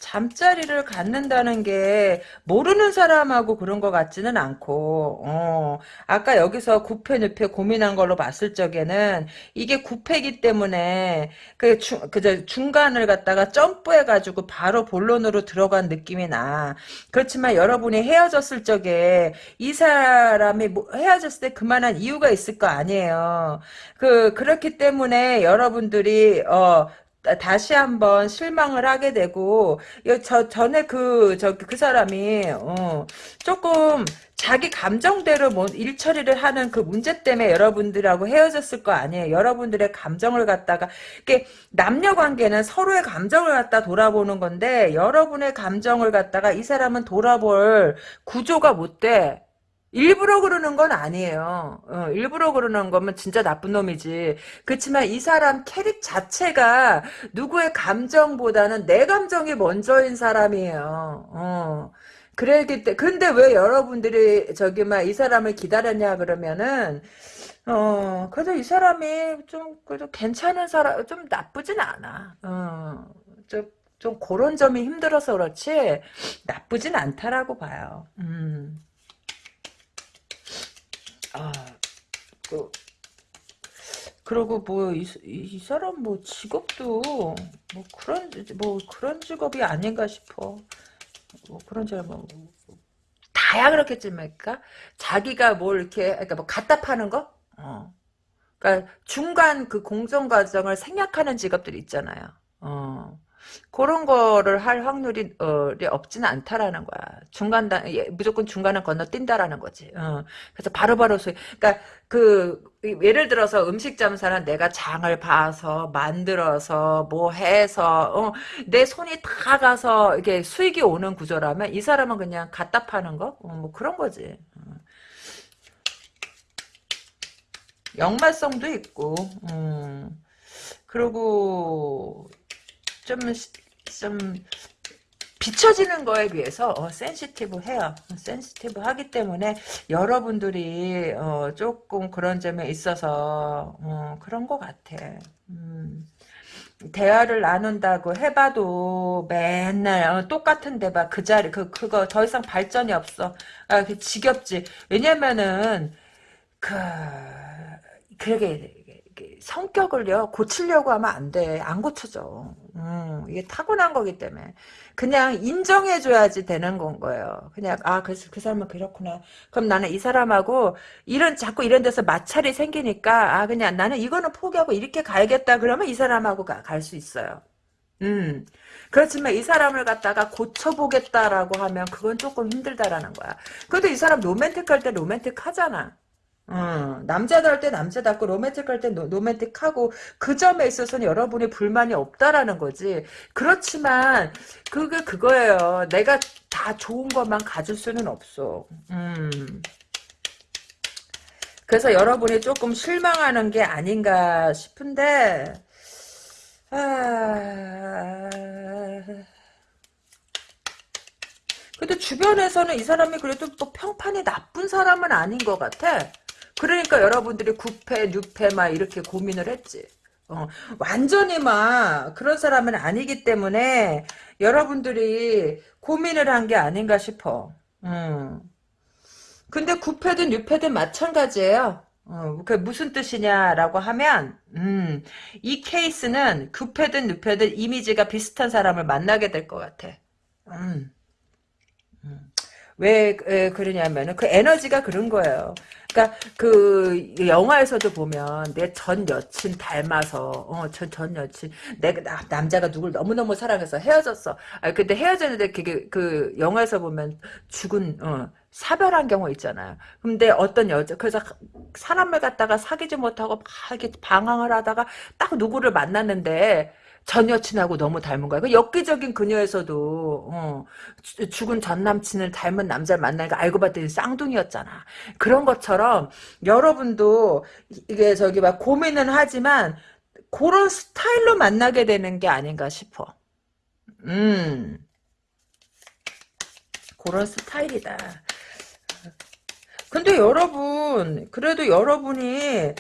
Speaker 1: 잠자리를 갖는다는 게 모르는 사람하고 그런 것 같지는 않고 어, 아까 여기서 구패 늪에 고민한 걸로 봤을 적에는 이게 구패기 때문에 그, 중, 그 중간을 갖다가 점프해가지고 바로 본론으로 들어간 느낌이 나. 그렇지만 여러분이 헤어졌을 적에 이 사람이 뭐 헤어졌을 때 그만한 이유가 있을 거 아니에요. 그 그렇기 때문에 여러분들이 어 다시 한번 실망을 하게 되고 저 전에 그저그 사람이 어, 조금 자기 감정대로 뭐 일 처리를 하는 그 문제 때문에 여러분들하고 헤어졌을 거 아니에요. 여러분들의 감정을 갖다가 이게 남녀 관계는 서로의 감정을 갖다 돌아보는 건데 여러분의 감정을 갖다가 이 사람은 돌아볼 구조가 못 돼. 일부러 그러는 건 아니에요. 어, 일부러 그러는 거면 진짜 나쁜 놈이지. 그렇지만 이 사람 캐릭 자체가 누구의 감정보다는 내 감정이 먼저인 사람이에요. 어. 그랬기 때 근데 왜 여러분들이 저기 막 이 사람을 기다렸냐 그러면은 어, 그래도 이 사람이 좀, 그래도 괜찮은 사람, 좀 나쁘진 않아. 어, 좀, 좀 그런 점이 힘들어서 그렇지, 나쁘진 않다라고 봐요. 음. 아, 그, 그리고 뭐, 이, 이 사람 뭐 직업도, 뭐 그런, 뭐 그런 직업이 아닌가 싶어. 뭐 그런 줄 뭐, 다야 그렇겠지만까 자기가 뭘 이렇게 그러니까 뭐 갖다 파는 거 어. 그러니까 중간 그 공정 과정을 생략하는 직업들이 있잖아요. 어. 그런 거를 할 확률이 어, 없지는 않다라는 거야. 중간 단 예, 무조건 중간을 건너뛴다라는 거지. 어. 그래서 바로바로 소 그러니까 그 예를 들어서 음식 점사는 내가 장을 봐서 만들어서 뭐 해서 어, 내 손이 다 가서 이게 수익이 오는 구조라면 이 사람은 그냥 갖다 파는 거? 어, 뭐 그런 거지. 어. 역마성도 있고, 음. 그리고 좀, 좀, 비춰지는 거에 비해서 어, 센시티브해요. sensitive 하기 때문에 여러분들이 어, 조금 그런 점에 있어서 어, 그런 것 같아. 음. 대화를 나눈다고 해봐도 맨날 어, 똑같은 데봐 그 자리 그 그거 더 이상 발전이 없어. 아, 그 지겹지. 왜냐면은 그 그러게 성격을요 고치려고 하면 안 돼. 안 고쳐져. 음, 이게 타고난 거기 때문에 그냥 인정해줘야지 되는 건 거예요. 그냥 아 그래서 그 사람은 그렇구나. 그럼 나는 이 사람하고 이런 자꾸 이런 데서 마찰이 생기니까 아 그냥 나는 이거는 포기하고 이렇게 가야겠다. 그러면 이 사람하고 갈 수 있어요. 음. 그렇지만 이 사람을 갖다가 고쳐보겠다라고 하면 그건 조금 힘들다라는 거야. 그래도 이 사람 로맨틱할 때 로맨틱하잖아. 어, 남자다울 때 남자답고 로맨틱할 때 로맨틱하고 그 점에 있어서는 여러분이 불만이 없다라는 거지. 그렇지만 그게 그거예요. 내가 다 좋은 것만 가질 수는 없어. 음. 그래서 여러분이 조금 실망하는 게 아닌가 싶은데 아... 근데 주변에서는 이 사람이 그래도 또 평판이 나쁜 사람은 아닌 것 같아. 그러니까 여러분들이 9패, 6패 막 이렇게 고민을 했지. 어, 완전히 막 그런 사람은 아니기 때문에 여러분들이 고민을 한 게 아닌가 싶어. 음. 근데 9패든 6패든 마찬가지예요. 어, 그 무슨 뜻이냐라고 하면 음, 이 케이스는 9패든 6패든 이미지가 비슷한 사람을 만나게 될 것 같아. 음. 음. 왜, 왜 그러냐면은 그 에너지가 그런 거예요. 그러니까 그 영화에서도 보면 내 전 여친 닮아서 어전 전 여친 내가 나, 남자가 누굴 너무 너무 사랑해서 헤어졌어. 아 근데 헤어졌는데 그게 그 영화에서 보면 죽은 어 사별한 경우 있잖아요. 근데 어떤 여자 그래서 사람을 갖다가 사귀지 못하고 막 이렇게 방황을 하다가 딱 누구를 만났는데 전 여친하고 너무 닮은 거야. 그 엽기적인 그녀에서도 어, 죽은 전 남친을 닮은 남자를 만나니까 알고 봤더니 쌍둥이였잖아. 그런 것처럼 여러분도 이게 저기 막 고민은 하지만 그런 스타일로 만나게 되는 게 아닌가 싶어. 음. 그런 스타일이다. 근데 여러분, 그래도 여러분이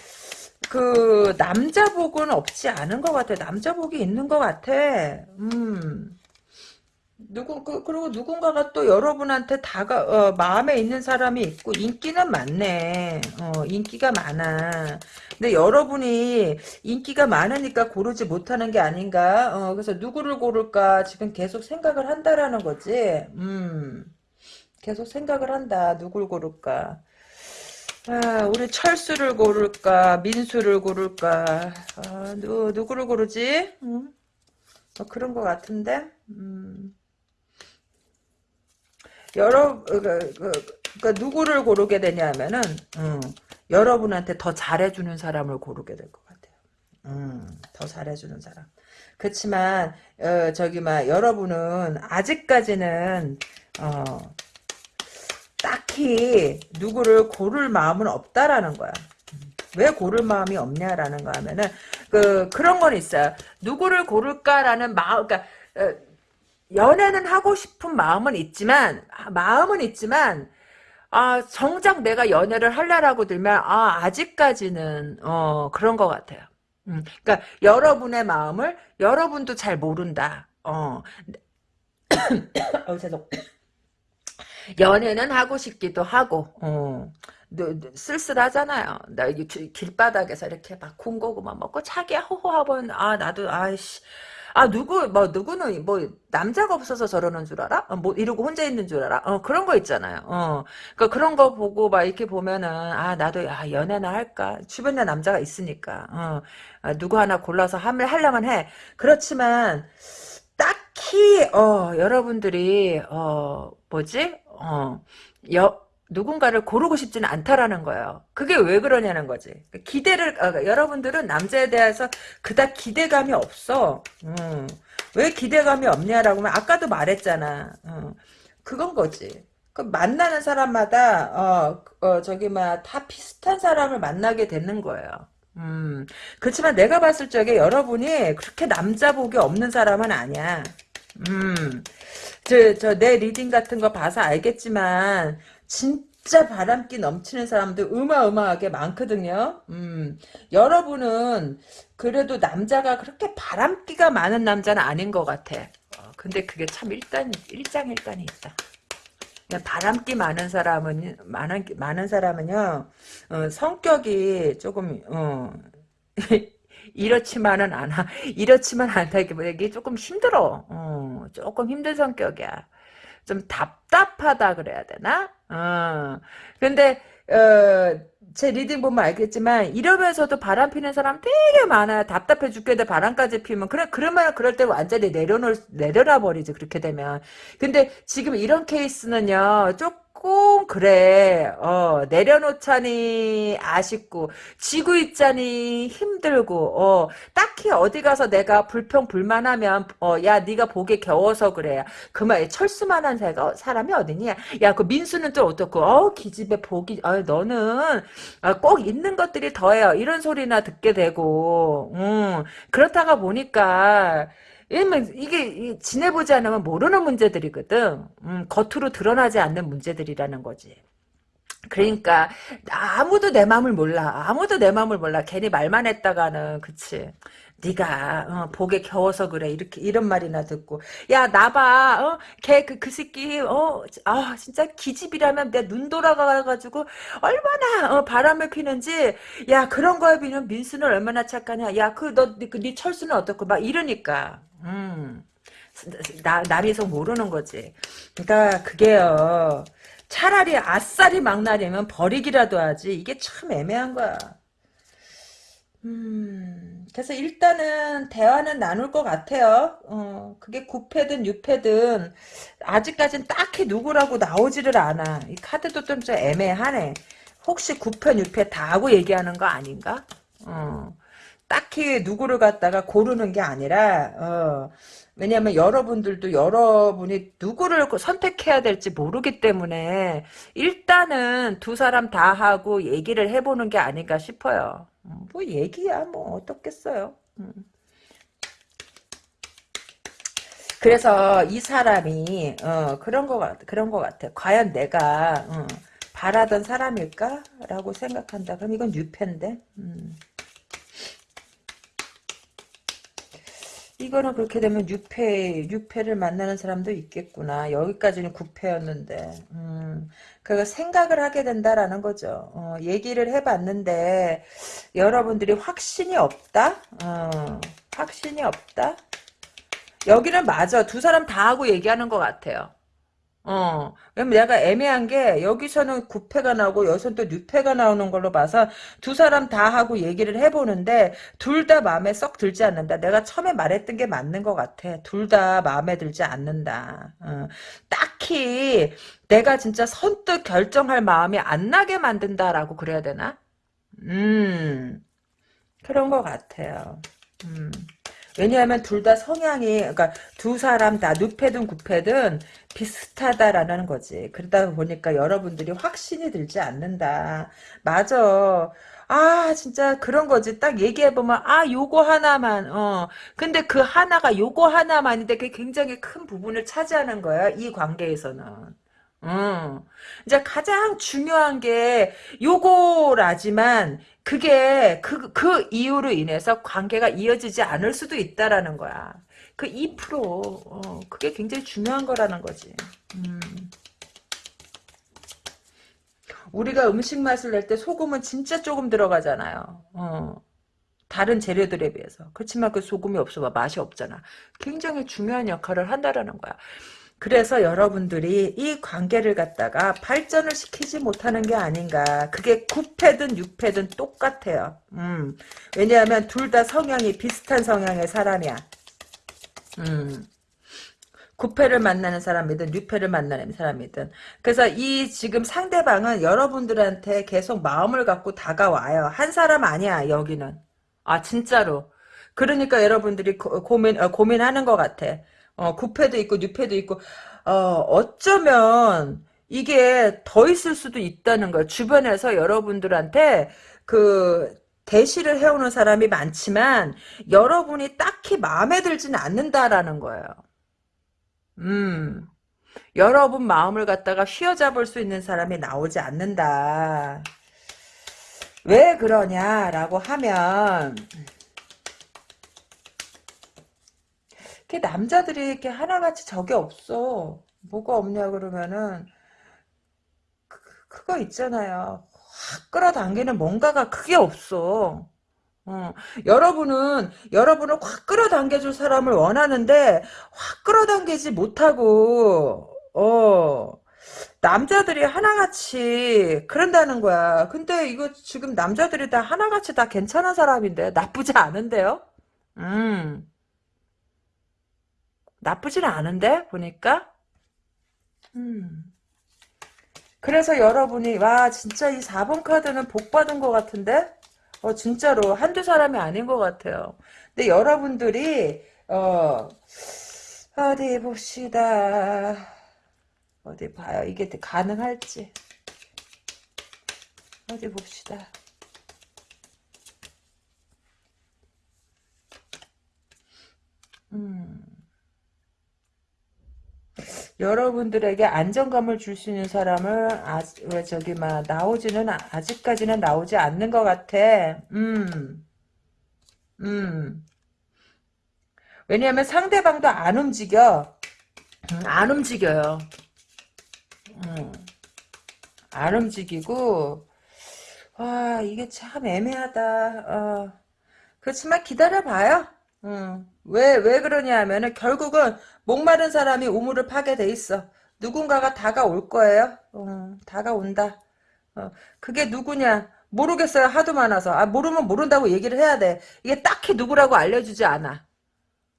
Speaker 1: 그 남자복은 없지 않은 것 같아. 남자복이 있는 것 같아. 음. 누구 그, 그리고 누군가가 또 여러분한테 다가 어, 마음에 있는 사람이 있고 인기는 많네. 어, 인기가 많아. 근데 여러분이 인기가 많으니까 고르지 못하는 게 아닌가. 어, 그래서 누구를 고를까 지금 계속 생각을 한다라는 거지. 음, 계속 생각을 한다. 누굴 고를까. 아, 우리 철수를 고를까, 민수를 고를까, 아, 누, 누구를 고르지? 음? 뭐 그런 것 같은데, 음. 여러, 그, 그, 그, 누구를 고르게 되냐면은, 음, 여러분한테 더 잘해주는 사람을 고르게 될 것 같아요. 음, 더 잘해주는 사람. 그렇지만, 어, 저기, 막, 여러분은 아직까지는, 어, 딱히 누구를 고를 마음은 없다라는 거야. 왜 고를 마음이 없냐라는 거 하면은 그 그런 건 있어요. 누구를 고를까라는 마음 그러니까 어, 연애는 하고 싶은 마음은 있지만 마음은 있지만 아, 정작 내가 연애를 할래라고 들면, 아, 아직까지는, 어, 그런 것 같아요. 음, 그러니까, 여러분의 마음을 여러분도 잘 모른다. 어, 어, 죄송. 연애는 하고 싶기도 하고, 어, 쓸쓸하잖아요. 나 길바닥에서 이렇게 막 군고구마 먹고 자기야 호호하면 아 나도 아이씨 아 누구 뭐 누구는 뭐 남자가 없어서 저러는 줄 알아? 어, 뭐 이러고 혼자 있는 줄 알아? 어 그런 거 있잖아요. 어 그러니까 그런 거 보고 막 이렇게 보면은 아 나도 아 연애나 할까? 주변에 남자가 있으니까 어 아, 누구 하나 골라서 함을 하려면 해. 그렇지만 딱히 어 여러분들이 어 뭐지? 어 여, 누군가를 고르고 싶지는 않다라는 거예요. 그게 왜 그러냐는 거지. 기대를 어, 여러분들은 남자에 대해서 그닥 기대감이 없어. 음. 왜 기대감이 없냐라고 하면 아까도 말했잖아. 어. 그건 거지. 그 만나는 사람마다 어, 어 저기 막다 비슷한 사람을 만나게 되는 거예요. 음. 그렇지만 내가 봤을 적에 여러분이 그렇게 남자 복이 없는 사람은 아니야. 음. 저, 저, 내 reading 같은 거 봐서 알겠지만, 진짜 바람기 넘치는 사람들 어마어마하게 많거든요. 음, 여러분은 그래도 남자가 그렇게 바람기가 많은 남자는 아닌 것 같아. 어, 근데 그게 참 일단 일장일단이 있다. 바람기 많은 사람은 많은 많은 사람은요 어, 성격이 조금 어, 이렇지만은 않아 이렇지만 않다기보다 이게 조금 힘들어 어, 조금 힘든 성격이야 좀 답답하다 그래야 되나? 어. 근데 어, 제 reading 보면 알겠지만 이러면서도 바람 피는 사람 되게 많아요. 답답해 죽겠는데 바람까지 피면 그래 그러면 그럴 때 완전히 내려놓을 내려놔 버리지 그렇게 되면. 근데 지금 이런 케이스는요. 조금 조금 그래. 어 내려놓자니 아쉽고 지고 있자니 힘들고 어 딱히 어디 가서 내가 불평 불만하면 어야 네가 보기 겨워서 그래. 그말 철수만한 사람이 어디냐? 야 그 민수는 또 어떻고? 어 기집애 보기 어 너는 어, 꼭 있는 것들이 더해요. 이런 소리나 듣게 되고 음 그렇다가 보니까 왜냐면 이게 지내보지 않으면 모르는 문제들이거든. 음, 겉으로 드러나지 않는 문제들이라는 거지. 그러니까 아무도 내 마음을 몰라. 아무도 내 마음을 몰라. 괜히 말만 했다가는 그치. 네가 어, 복에 겨워서 그래 이렇게 이런 말이나 듣고 야 나봐 어? 걔그그 그 새끼 어 아 진짜 기집이라면 내 눈 돌아가가지고 얼마나 어, 바람을 피는지 야 그런 거에 비하면 민수는 얼마나 착하냐 야 그 너네 그, 네 철수는 어떻고 막 이러니까 음. 나, 남이 속 모르는 거지. 그러니까 그게요. 차라리 아싸리 막나리면 버리기라도 하지. 이게 참 애매한 거야. 음, 그래서 일단은 대화는 나눌 것 같아요. 어, 그게 9패든 6패든 아직까진 딱히 누구라고 나오지를 않아. 이 카드도 좀, 좀 애매하네. 혹시 9패, 6패 다 하고 얘기하는 거 아닌가? 어. 딱히 누구를 갖다가 고르는 게 아니라 어, 왜냐하면 여러분들도 여러분이 누구를 선택해야 될지 모르기 때문에 일단은 두 사람 다 하고 얘기를 해보는 게 아닌가 싶어요. 음, 뭐 얘기야 뭐 어떻겠어요. 음. 그래서 이 사람이 어, 그런 거 같, 그런 거 같아. 과연 내가 어, 바라던 사람일까라고 생각한다. 그럼 이건 유패인데. 음. 이거는 그렇게 되면 6패, 6패를 만나는 사람도 있겠구나. 여기까지는 9패였는데. 음, 그거 생각을 하게 된다라는 거죠. 어, 얘기를 해봤는데, 여러분들이 확신이 없다? 어, 확신이 없다? 여기는 맞아. 두 사람 다 하고 얘기하는 것 같아요. 어, 내가 애매한 게 여기서는 9패가 나오고 여기서는 또 6패가 나오는 걸로 봐서 두 사람 다 하고 얘기를 해보는데 둘 다 마음에 썩 들지 않는다. 내가 처음에 말했던 게 맞는 것 같아. 둘 다 마음에 들지 않는다. 어, 딱히 내가 진짜 선뜻 결정할 마음이 안 나게 만든다라고 그래야 되나? 음, 그런 것 같아요. 음. 왜냐하면 둘 다 성향이 그러니까 두 사람 다 누패든 구패든 비슷하다라는 거지. 그러다 보니까 여러분들이 확신이 들지 않는다. 맞아. 아 진짜 그런 거지 딱 얘기해보면 아 요거 하나만 어 근데 그 하나가 요거 하나만인데 그게 굉장히 큰 부분을 차지하는 거야 이 관계에서는 음. 이제 가장 중요한 게 요거라지만 그게 그, 그 이유로 인해서 관계가 이어지지 않을 수도 있다라는 거야. 그 2%, 어, 그게 굉장히 중요한 거라는 거지. 음. 우리가 음식 맛을 낼 때 소금은 진짜 조금 들어가잖아요. 어. 다른 재료들에 비해서. 그렇지만 그 소금이 없어봐 맛이 없잖아. 굉장히 중요한 역할을 한다라는 거야. 그래서 여러분들이 이 관계를 갖다가 발전을 시키지 못하는 게 아닌가. 그게 9패든 6패든 똑같아요. 음. 왜냐하면 둘 다 성향이 비슷한 성향의 사람이야. 음. 9패를 만나는 사람이든 6패를 만나는 사람이든 그래서 이 지금 상대방은 여러분들한테 계속 마음을 갖고 다가와요. 한 사람 아니야 여기는. 아 진짜로. 그러니까 여러분들이 고, 민 어, 고민하는 것 같아. 어, 9패도 있고 6패도 있고 어, 어쩌면 이게 더 있을 수도 있다는 거야. 주변에서 여러분들한테 그 대시를 해오는 사람이 많지만 여러분이 딱히 마음에 들지는 않는다라는 거예요. 음, 여러분 마음을 갖다가 휘어잡을 수 있는 사람이 나오지 않는다. 왜 그러냐라고 하면 그 남자들이 이렇게 하나같이 적이 없어. 뭐가 없냐 그러면은 그, 그거 있잖아요. 확 끌어당기는 뭔가가 크게 없어. 어, 여러분은 여러분을 확 끌어당겨줄 사람을 원하는데 확 끌어당기지 못하고 어 남자들이 하나같이 그런다는 거야. 근데 이거 지금 남자들이 다 하나같이 다 괜찮은 사람인데 나쁘지 않은데요? 음 나쁘지는 않은데 보니까 음 그래서 여러분이 와 진짜 이 4번 카드는 복 받은 것 같은데 어, 진짜로 한두 사람이 아닌 것 같아요. 근데 여러분들이 어, 어디 봅시다. 어디 봐요. 이게 가능할지. 어디 봅시다. 음. 여러분들에게 안정감을 줄 수 있는 사람을 아, 왜 저기 막 나오지는 아직까지는 나오지 않는 것 같아. 음, 음. 왜냐하면 상대방도 안 움직여. 음, 안 움직여요. 음, 안 움직이고 와 이게 참 애매하다. 어. 그렇지만 기다려봐요. 음. 왜, 왜 그러냐 하면은 결국은 목마른 사람이 우물을 파게 돼 있어. 누군가가 다가올 거예요. 어, 다가온다. 어, 그게 누구냐? 모르겠어요. 하도 많아서. 아, 모르면 모른다고 얘기를 해야 돼. 이게 딱히 누구라고 알려주지 않아.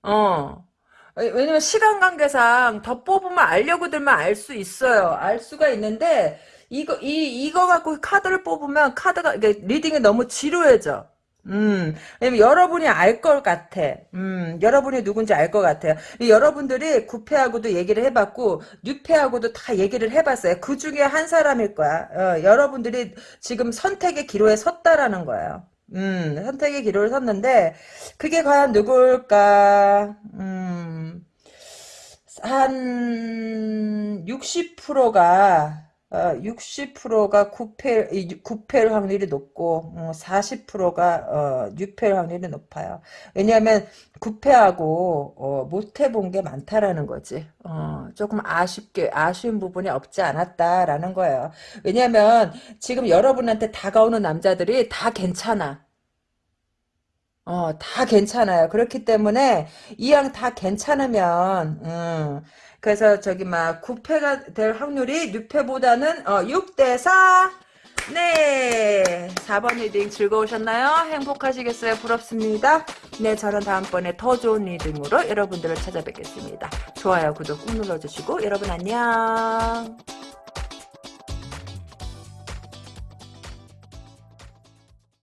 Speaker 1: 어. 왜냐면 시간 관계상 더 뽑으면 알려고 들면 알수 있어요. 알 수가 있는데 이거 이 이거 갖고 카드를 뽑으면 카드가 reading이 너무 지루해져. 음, 여러분이 알 것 같아. 음, 여러분이 누군지 알 것 같아요. 여러분들이 9패하고도 얘기를 해봤고, 6패하고도 다 얘기를 해봤어요. 그 중에 한 사람일 거야. 어, 여러분들이 지금 선택의 기로에 섰다라는 거예요. 음, 선택의 기로를 섰는데, 그게 과연 누굴까? 음, 한 60%가 어, 60%가 9패, 9패일 확률이 높고, 어, 40%가, 어, 6패일 확률이 높아요. 왜냐하면, 9패하고, 어, 못 해본 게 많다라는 거지. 어, 조금 아쉽게, 아쉬운 부분이 없지 않았다라는 거예요. 왜냐하면, 지금 여러분한테 다가오는 남자들이 다 괜찮아. 어, 다 괜찮아요. 그렇기 때문에, 이왕 다 괜찮으면, 음, 그래서 저기 막 9패가 될 확률이 6패보다는 어, 6대 4 네 4번 reading 즐거우셨나요? 행복하시겠어요? 부럽습니다. 네 저는 다음번에 더 좋은 리딩으로 여러분들을 찾아뵙겠습니다. 좋아요 구독 꾹 눌러주시고 여러분 안녕